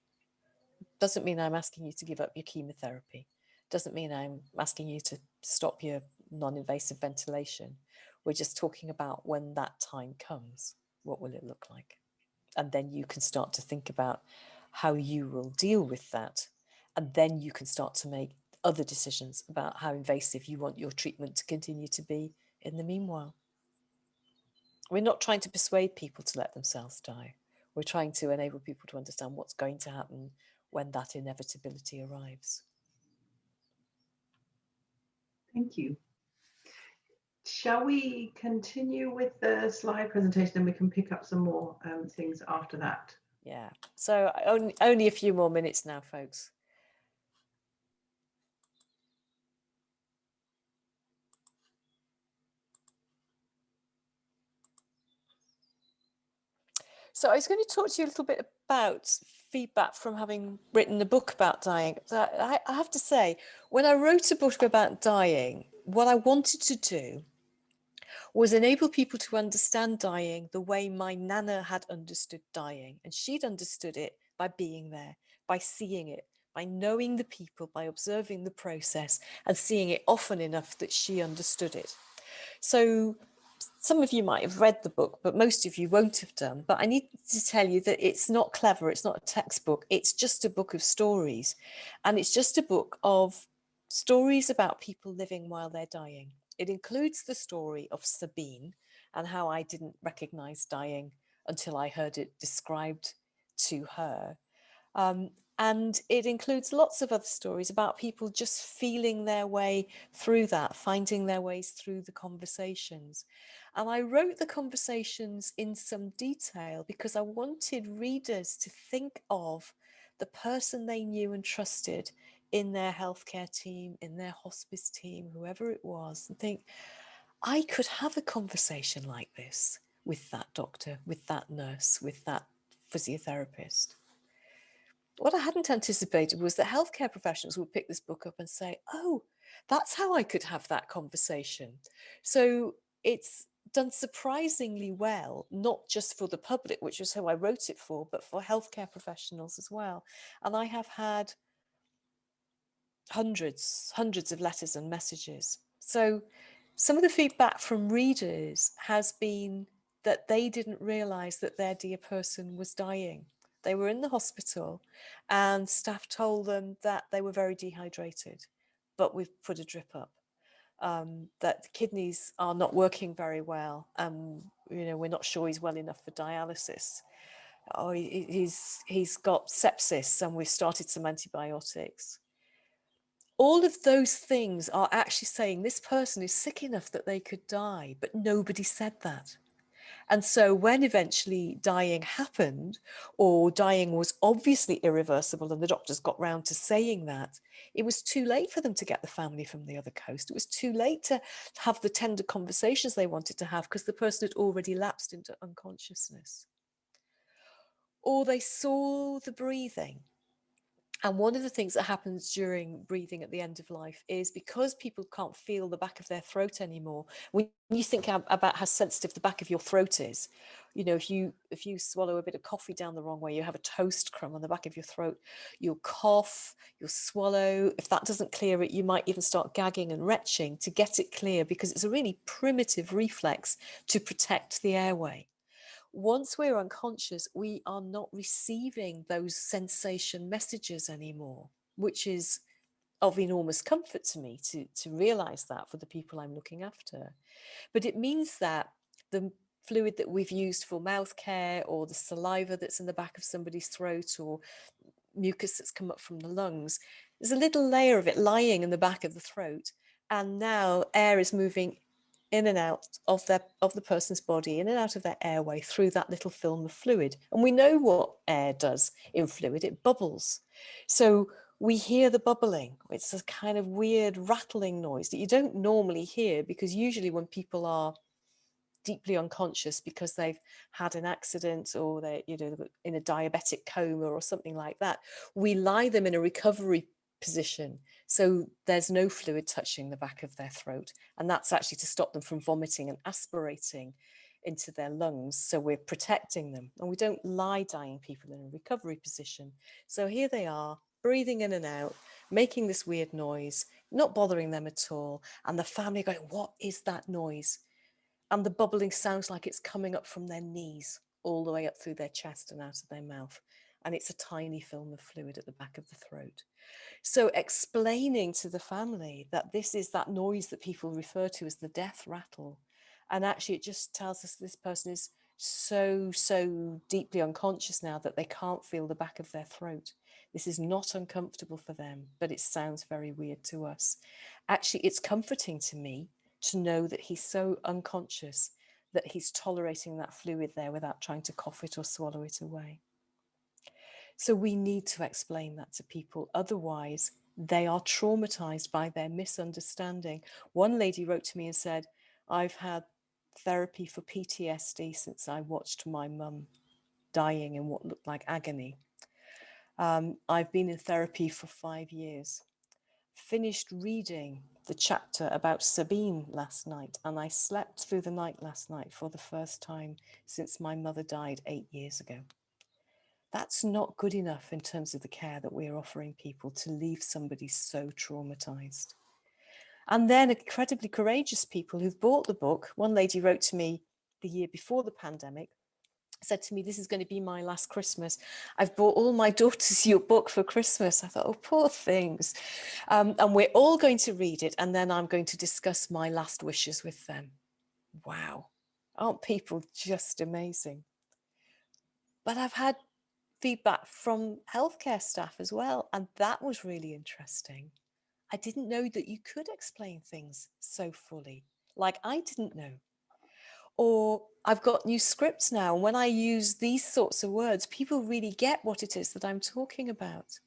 Doesn't mean I'm asking you to give up your chemotherapy. Doesn't mean I'm asking you to stop your non-invasive ventilation. We're just talking about when that time comes, what will it look like? And then you can start to think about how you will deal with that. And then you can start to make other decisions about how invasive you want your treatment to continue to be in the meanwhile. We're not trying to persuade people to let themselves die. We're trying to enable people to understand what's going to happen when that inevitability arrives. Thank you. Shall we continue with the slide presentation and we can pick up some more um, things after that? Yeah, so only, only a few more minutes now, folks. So I was going to talk to you a little bit about feedback from having written a book about dying. I have to say, when I wrote a book about dying, what I wanted to do was enable people to understand dying the way my nana had understood dying. And she'd understood it by being there, by seeing it, by knowing the people, by observing the process and seeing it often enough that she understood it. So some of you might have read the book, but most of you won't have done. But I need to tell you that it's not clever. It's not a textbook. It's just a book of stories. And it's just a book of stories about people living while they're dying. It includes the story of Sabine and how I didn't recognize dying until I heard it described to her. Um, and it includes lots of other stories about people just feeling their way through that, finding their ways through the conversations. And I wrote the conversations in some detail because I wanted readers to think of the person they knew and trusted in their healthcare team, in their hospice team, whoever it was, and think, I could have a conversation like this with that doctor, with that nurse, with that physiotherapist what I hadn't anticipated was that healthcare professionals would pick this book up and say, oh, that's how I could have that conversation. So it's done surprisingly well, not just for the public, which was who I wrote it for, but for healthcare professionals as well. And I have had hundreds, hundreds of letters and messages. So some of the feedback from readers has been that they didn't realize that their dear person was dying. They were in the hospital and staff told them that they were very dehydrated, but we've put a drip up. Um, that the kidneys are not working very well and you know we're not sure he's well enough for dialysis oh he, he's he's got sepsis and we've started some antibiotics all of those things are actually saying this person is sick enough that they could die but nobody said that and so when eventually dying happened or dying was obviously irreversible and the doctors got round to saying that, it was too late for them to get the family from the other coast. It was too late to have the tender conversations they wanted to have because the person had already lapsed into unconsciousness. Or they saw the breathing and one of the things that happens during breathing at the end of life is because people can't feel the back of their throat anymore. When you think about how sensitive the back of your throat is, you know, if you if you swallow a bit of coffee down the wrong way, you have a toast crumb on the back of your throat, you'll cough, you'll swallow. If that doesn't clear it, you might even start gagging and retching to get it clear because it's a really primitive reflex to protect the airway once we're unconscious, we are not receiving those sensation messages anymore, which is of enormous comfort to me to, to realize that for the people I'm looking after. But it means that the fluid that we've used for mouth care or the saliva that's in the back of somebody's throat or mucus that's come up from the lungs, there's a little layer of it lying in the back of the throat. And now air is moving in and out of their of the person's body, in and out of their airway through that little film of fluid. And we know what air does in fluid, it bubbles. So we hear the bubbling. It's a kind of weird rattling noise that you don't normally hear because usually when people are deeply unconscious because they've had an accident or they're you know in a diabetic coma or something like that we lie them in a recovery position. So there's no fluid touching the back of their throat. And that's actually to stop them from vomiting and aspirating into their lungs. So we're protecting them and we don't lie dying people in a recovery position. So here they are breathing in and out, making this weird noise, not bothering them at all. And the family going, what is that noise? And the bubbling sounds like it's coming up from their knees all the way up through their chest and out of their mouth. And it's a tiny film of fluid at the back of the throat. So explaining to the family that this is that noise that people refer to as the death rattle. And actually it just tells us this person is so, so deeply unconscious now that they can't feel the back of their throat. This is not uncomfortable for them, but it sounds very weird to us. Actually, it's comforting to me to know that he's so unconscious that he's tolerating that fluid there without trying to cough it or swallow it away. So we need to explain that to people. Otherwise, they are traumatized by their misunderstanding. One lady wrote to me and said, I've had therapy for PTSD since I watched my mum dying in what looked like agony. Um, I've been in therapy for five years. Finished reading the chapter about Sabine last night and I slept through the night last night for the first time since my mother died eight years ago. That's not good enough in terms of the care that we're offering people to leave somebody so traumatized. And then incredibly courageous people who've bought the book. One lady wrote to me the year before the pandemic, said to me, this is going to be my last Christmas. I've bought all my daughters your book for Christmas. I thought, oh, poor things. Um, and we're all going to read it. And then I'm going to discuss my last wishes with them. Wow. Aren't people just amazing? But I've had feedback from healthcare staff as well. And that was really interesting. I didn't know that you could explain things so fully, like I didn't know. Or I've got new scripts now. When I use these sorts of words, people really get what it is that I'm talking about.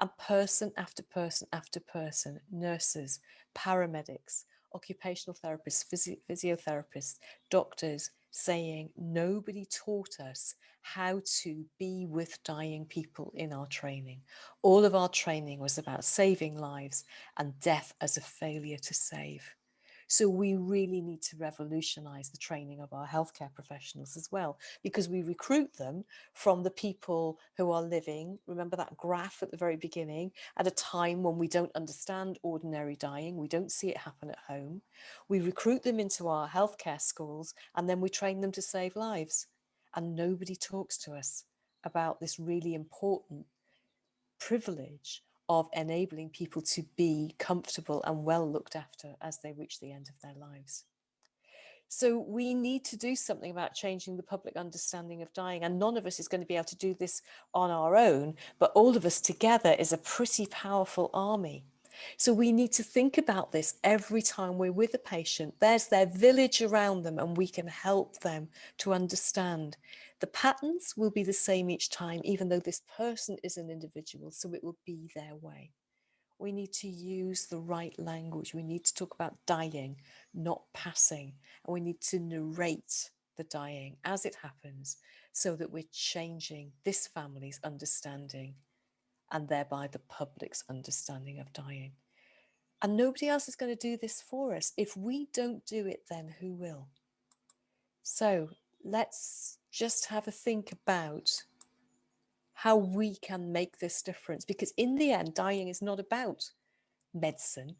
And person after person after person, nurses, paramedics, occupational therapists, physio physiotherapists, doctors, saying nobody taught us how to be with dying people in our training. All of our training was about saving lives and death as a failure to save. So we really need to revolutionize the training of our healthcare professionals as well, because we recruit them from the people who are living, remember that graph at the very beginning, at a time when we don't understand ordinary dying, we don't see it happen at home. We recruit them into our healthcare schools and then we train them to save lives. And nobody talks to us about this really important privilege of enabling people to be comfortable and well looked after as they reach the end of their lives. So we need to do something about changing the public understanding of dying and none of us is going to be able to do this on our own, but all of us together is a pretty powerful army. So we need to think about this every time we're with a patient. There's their village around them and we can help them to understand the patterns will be the same each time, even though this person is an individual, so it will be their way. We need to use the right language. We need to talk about dying, not passing. And we need to narrate the dying as it happens so that we're changing this family's understanding and thereby the public's understanding of dying. And nobody else is going to do this for us. If we don't do it, then who will? So let's just have a think about how we can make this difference because in the end dying is not about medicine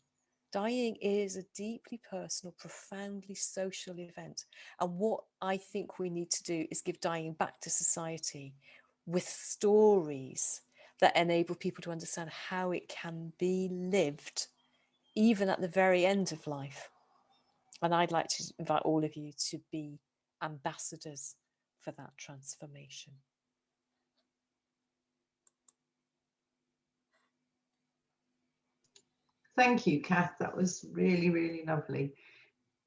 dying is a deeply personal profoundly social event and what i think we need to do is give dying back to society with stories that enable people to understand how it can be lived even at the very end of life and i'd like to invite all of you to be ambassadors for that transformation. Thank you, Kath. That was really, really lovely.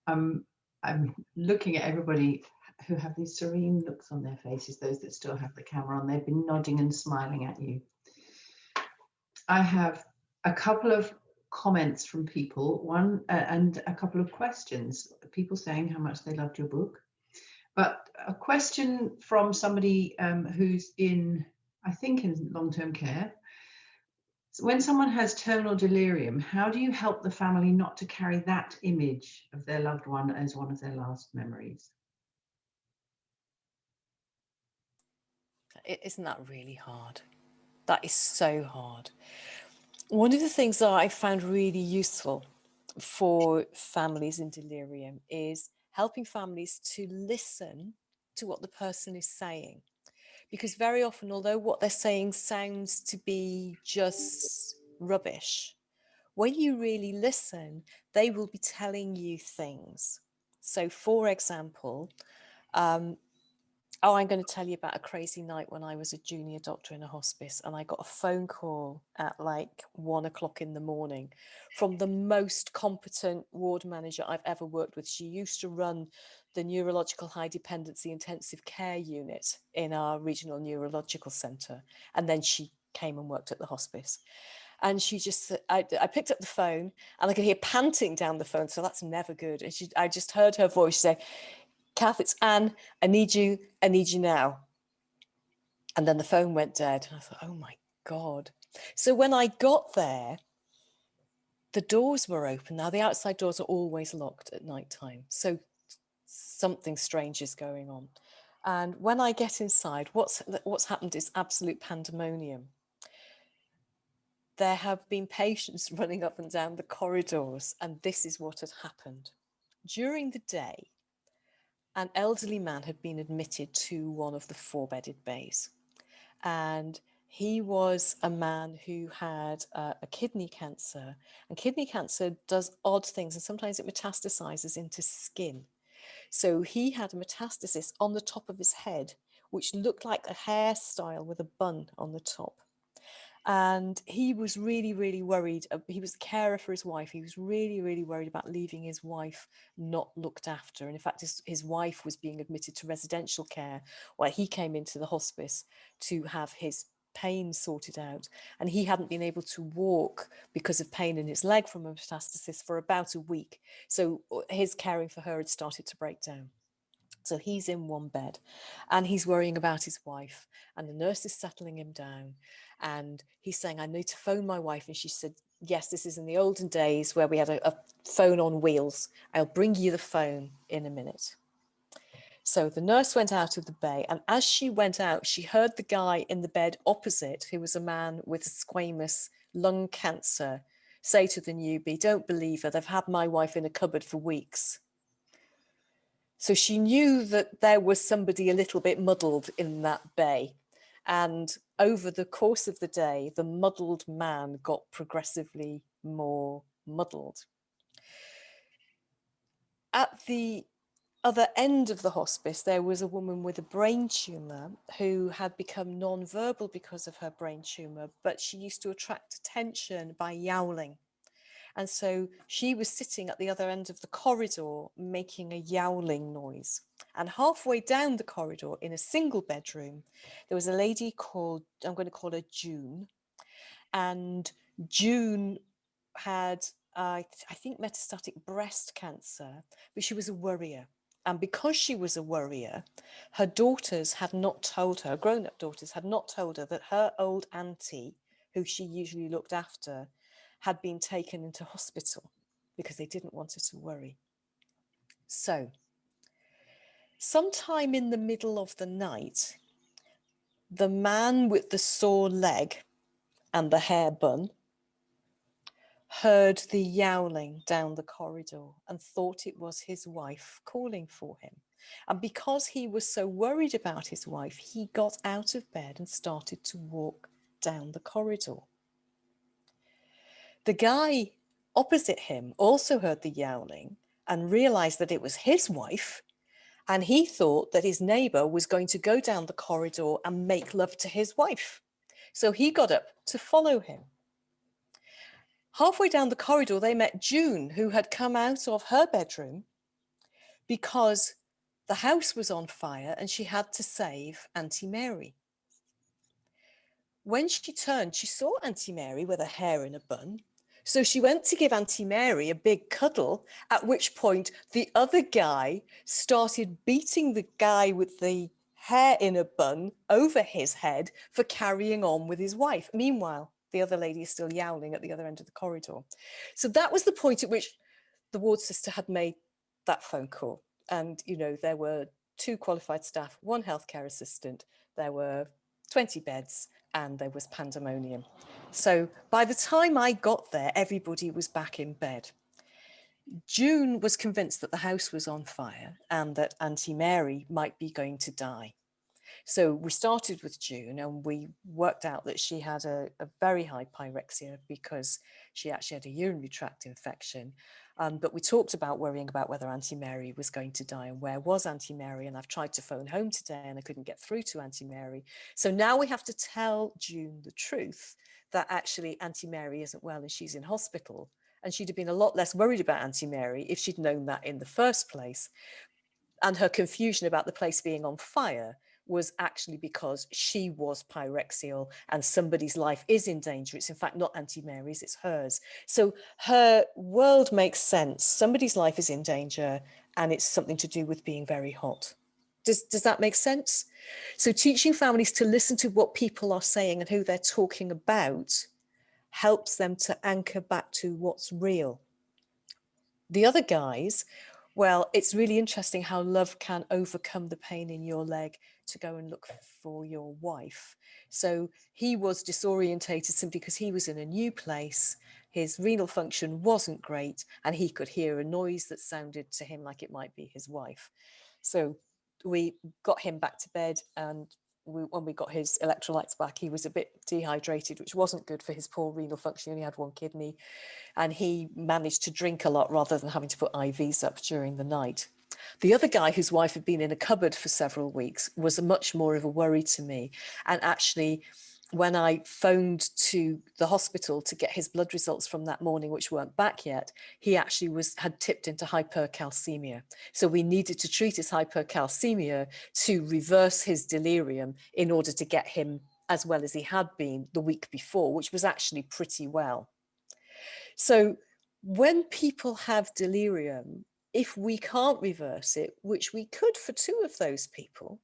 Um, I'm looking at everybody who have these serene looks on their faces, those that still have the camera on, they've been nodding and smiling at you. I have a couple of comments from people, one uh, and a couple of questions, people saying how much they loved your book. But a question from somebody um, who's in, I think, in long-term care. So when someone has terminal delirium, how do you help the family not to carry that image of their loved one as one of their last memories? Isn't that really hard? That is so hard. One of the things that I found really useful for families in delirium is helping families to listen to what the person is saying. Because very often, although what they're saying sounds to be just rubbish, when you really listen, they will be telling you things. So, for example, um, oh, I'm going to tell you about a crazy night when I was a junior doctor in a hospice and I got a phone call at like one o'clock in the morning from the most competent ward manager I've ever worked with. She used to run the neurological high dependency intensive care unit in our regional neurological centre. And then she came and worked at the hospice. And she just, I, I picked up the phone and I could hear panting down the phone. So that's never good. And she, I just heard her voice say, Kath, it's Anne. I need you. I need you now. And then the phone went dead. And I thought, oh my God. So when I got there, the doors were open. Now, the outside doors are always locked at night time. So something strange is going on. And when I get inside, what's, what's happened is absolute pandemonium. There have been patients running up and down the corridors, and this is what had happened. During the day, an elderly man had been admitted to one of the four bedded bays. And he was a man who had uh, a kidney cancer, and kidney cancer does odd things, and sometimes it metastasizes into skin. So he had a metastasis on the top of his head, which looked like a hairstyle with a bun on the top and he was really really worried he was the carer for his wife he was really really worried about leaving his wife not looked after and in fact his, his wife was being admitted to residential care where he came into the hospice to have his pain sorted out and he hadn't been able to walk because of pain in his leg from a metastasis for about a week. So uh, his caring for her had started to break down so he's in one bed and he's worrying about his wife and the nurse is settling him down and he's saying, I need to phone my wife. And she said, yes, this is in the olden days where we had a, a phone on wheels. I'll bring you the phone in a minute. So the nurse went out of the bay and as she went out, she heard the guy in the bed opposite, who was a man with squamous lung cancer, say to the newbie, don't believe her, they've had my wife in a cupboard for weeks. So she knew that there was somebody a little bit muddled in that bay. And over the course of the day, the muddled man got progressively more muddled. At the other end of the hospice, there was a woman with a brain tumour who had become non-verbal because of her brain tumour, but she used to attract attention by yowling. And so she was sitting at the other end of the corridor making a yowling noise. And halfway down the corridor in a single bedroom, there was a lady called, I'm going to call her June. And June had, uh, I think, metastatic breast cancer, but she was a worrier. And because she was a worrier, her daughters had not told her, grown up daughters had not told her that her old auntie, who she usually looked after, had been taken into hospital because they didn't want her to worry. So, sometime in the middle of the night, the man with the sore leg and the hair bun heard the yowling down the corridor and thought it was his wife calling for him. And because he was so worried about his wife, he got out of bed and started to walk down the corridor. The guy opposite him also heard the yowling and realized that it was his wife. And he thought that his neighbor was going to go down the corridor and make love to his wife. So he got up to follow him. Halfway down the corridor, they met June, who had come out of her bedroom because the house was on fire and she had to save Auntie Mary. When she turned, she saw Auntie Mary with her hair in a bun so she went to give Auntie Mary a big cuddle, at which point the other guy started beating the guy with the hair in a bun over his head for carrying on with his wife. Meanwhile, the other lady is still yowling at the other end of the corridor. So that was the point at which the ward sister had made that phone call. And, you know, there were two qualified staff, one healthcare assistant, there were 20 beds and there was pandemonium. So by the time I got there, everybody was back in bed. June was convinced that the house was on fire and that Auntie Mary might be going to die. So we started with June and we worked out that she had a, a very high pyrexia because she actually had a urinary tract infection. Um, but we talked about worrying about whether Auntie Mary was going to die and where was Auntie Mary. And I've tried to phone home today and I couldn't get through to Auntie Mary. So now we have to tell June the truth that actually Auntie Mary isn't well and she's in hospital. And she'd have been a lot less worried about Auntie Mary if she'd known that in the first place. And her confusion about the place being on fire was actually because she was pyrexial and somebody's life is in danger. It's in fact not Auntie Mary's, it's hers. So her world makes sense. Somebody's life is in danger and it's something to do with being very hot. Does, does that make sense? So teaching families to listen to what people are saying and who they're talking about helps them to anchor back to what's real. The other guys, well, it's really interesting how love can overcome the pain in your leg to go and look for your wife. So he was disorientated simply because he was in a new place. His renal function wasn't great and he could hear a noise that sounded to him like it might be his wife. So we got him back to bed and we, when we got his electrolytes back, he was a bit dehydrated, which wasn't good for his poor renal function. He only had one kidney and he managed to drink a lot rather than having to put IVs up during the night. The other guy whose wife had been in a cupboard for several weeks was much more of a worry to me. And actually, when I phoned to the hospital to get his blood results from that morning, which weren't back yet, he actually was had tipped into hypercalcemia. So we needed to treat his hypercalcemia to reverse his delirium in order to get him as well as he had been the week before, which was actually pretty well. So when people have delirium, if we can't reverse it, which we could for two of those people,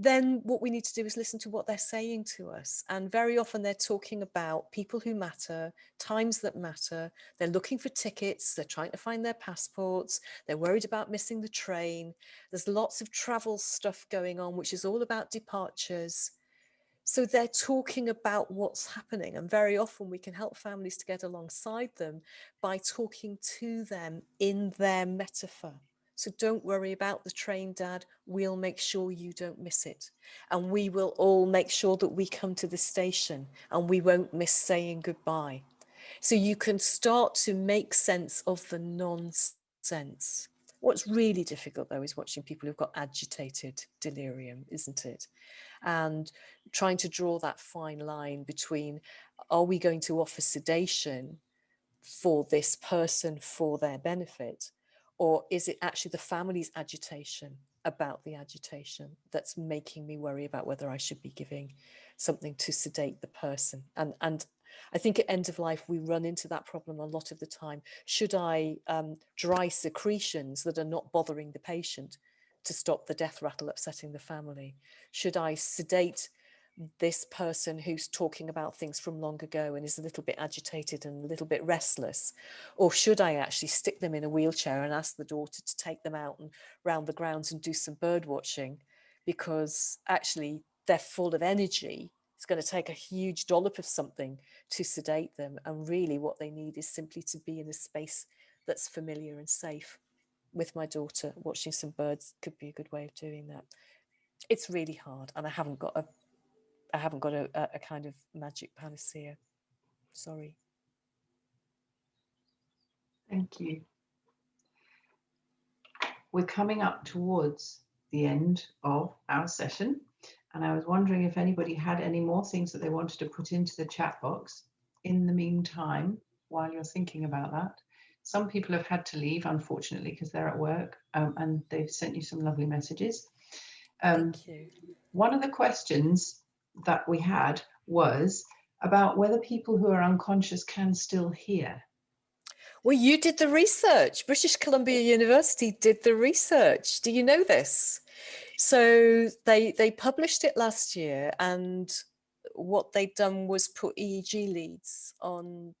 then what we need to do is listen to what they're saying to us. And very often they're talking about people who matter, times that matter. They're looking for tickets. They're trying to find their passports. They're worried about missing the train. There's lots of travel stuff going on, which is all about departures. So they're talking about what's happening. And very often we can help families to get alongside them by talking to them in their metaphor. So don't worry about the train, Dad. We'll make sure you don't miss it. And we will all make sure that we come to the station and we won't miss saying goodbye. So you can start to make sense of the nonsense. What's really difficult though is watching people who've got agitated delirium, isn't it? And trying to draw that fine line between, are we going to offer sedation for this person for their benefit? Or is it actually the family's agitation about the agitation that's making me worry about whether I should be giving something to sedate the person? And, and I think at end of life, we run into that problem a lot of the time. Should I um, dry secretions that are not bothering the patient to stop the death rattle upsetting the family? Should I sedate this person who's talking about things from long ago and is a little bit agitated and a little bit restless? Or should I actually stick them in a wheelchair and ask the daughter to take them out and round the grounds and do some bird watching? Because actually they're full of energy it's going to take a huge dollop of something to sedate them. And really what they need is simply to be in a space that's familiar and safe. With my daughter, watching some birds could be a good way of doing that. It's really hard and I haven't got a I haven't got a, a kind of magic panacea. Sorry. Thank you. We're coming up towards the end of our session. And I was wondering if anybody had any more things that they wanted to put into the chat box in the meantime, while you're thinking about that. Some people have had to leave, unfortunately, because they're at work um, and they've sent you some lovely messages. Um, Thank you. One of the questions that we had was about whether people who are unconscious can still hear. Well, you did the research. British Columbia University did the research. Do you know this? So they they published it last year and what they'd done was put EEG leads on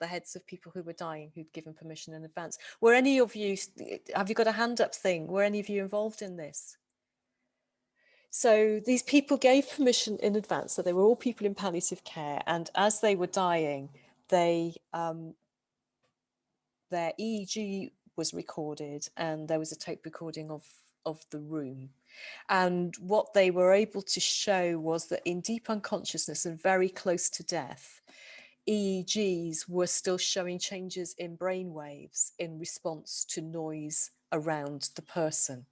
the heads of people who were dying who'd given permission in advance. Were any of you, have you got a hand up thing? Were any of you involved in this? So these people gave permission in advance. So they were all people in palliative care. And as they were dying, they um, their EEG was recorded and there was a tape recording of, of the room. And what they were able to show was that in deep unconsciousness and very close to death, EEGs were still showing changes in brain waves in response to noise around the person.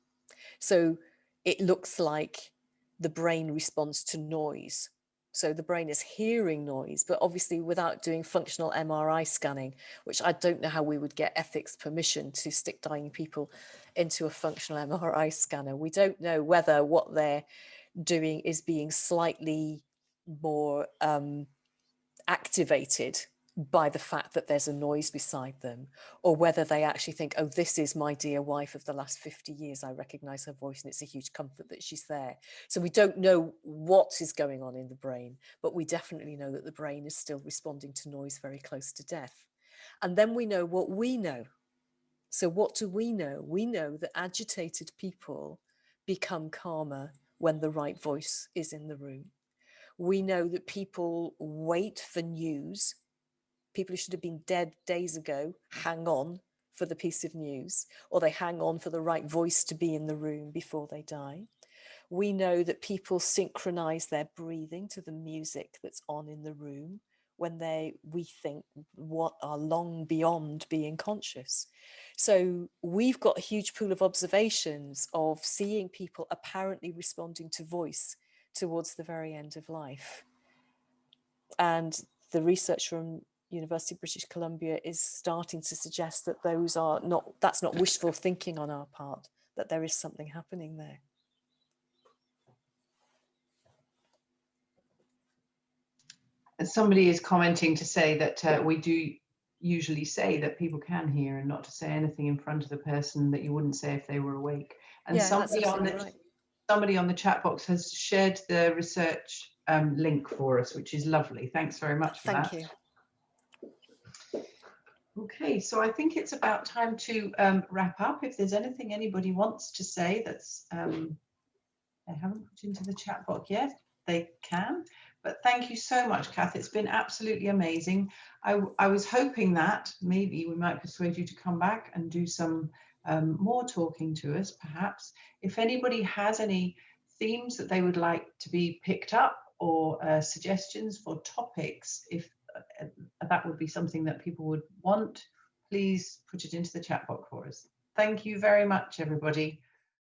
So it looks like the brain responds to noise. So the brain is hearing noise, but obviously without doing functional MRI scanning, which I don't know how we would get ethics permission to stick dying people into a functional MRI scanner. We don't know whether what they're doing is being slightly more um, activated by the fact that there's a noise beside them or whether they actually think oh this is my dear wife of the last 50 years. I recognize her voice and it's a huge comfort that she's there. So we don't know what is going on in the brain but we definitely know that the brain is still responding to noise very close to death. And then we know what we know so what do we know we know that agitated people become calmer when the right voice is in the room we know that people wait for news. People who should have been dead days ago hang on for the piece of news, or they hang on for the right voice to be in the room before they die. We know that people synchronize their breathing to the music that's on in the room when they we think what are long beyond being conscious so we've got a huge pool of observations of seeing people apparently responding to voice towards the very end of life. And the research from University of British Columbia is starting to suggest that those are not, that's not wishful thinking on our part, that there is something happening there. Somebody is commenting to say that uh, we do usually say that people can hear and not to say anything in front of the person that you wouldn't say if they were awake. And yeah, somebody on the right somebody on the chat box has shared the research um, link for us, which is lovely. Thanks very much for Thank that. you. Okay, so I think it's about time to um, wrap up. If there's anything anybody wants to say that's um, they haven't put into the chat box yet, they can. But thank you so much, Kath. It's been absolutely amazing. I, I was hoping that maybe we might persuade you to come back and do some um, more talking to us, perhaps. If anybody has any themes that they would like to be picked up or uh, suggestions for topics, if uh, that would be something that people would want, please put it into the chat box for us. Thank you very much, everybody.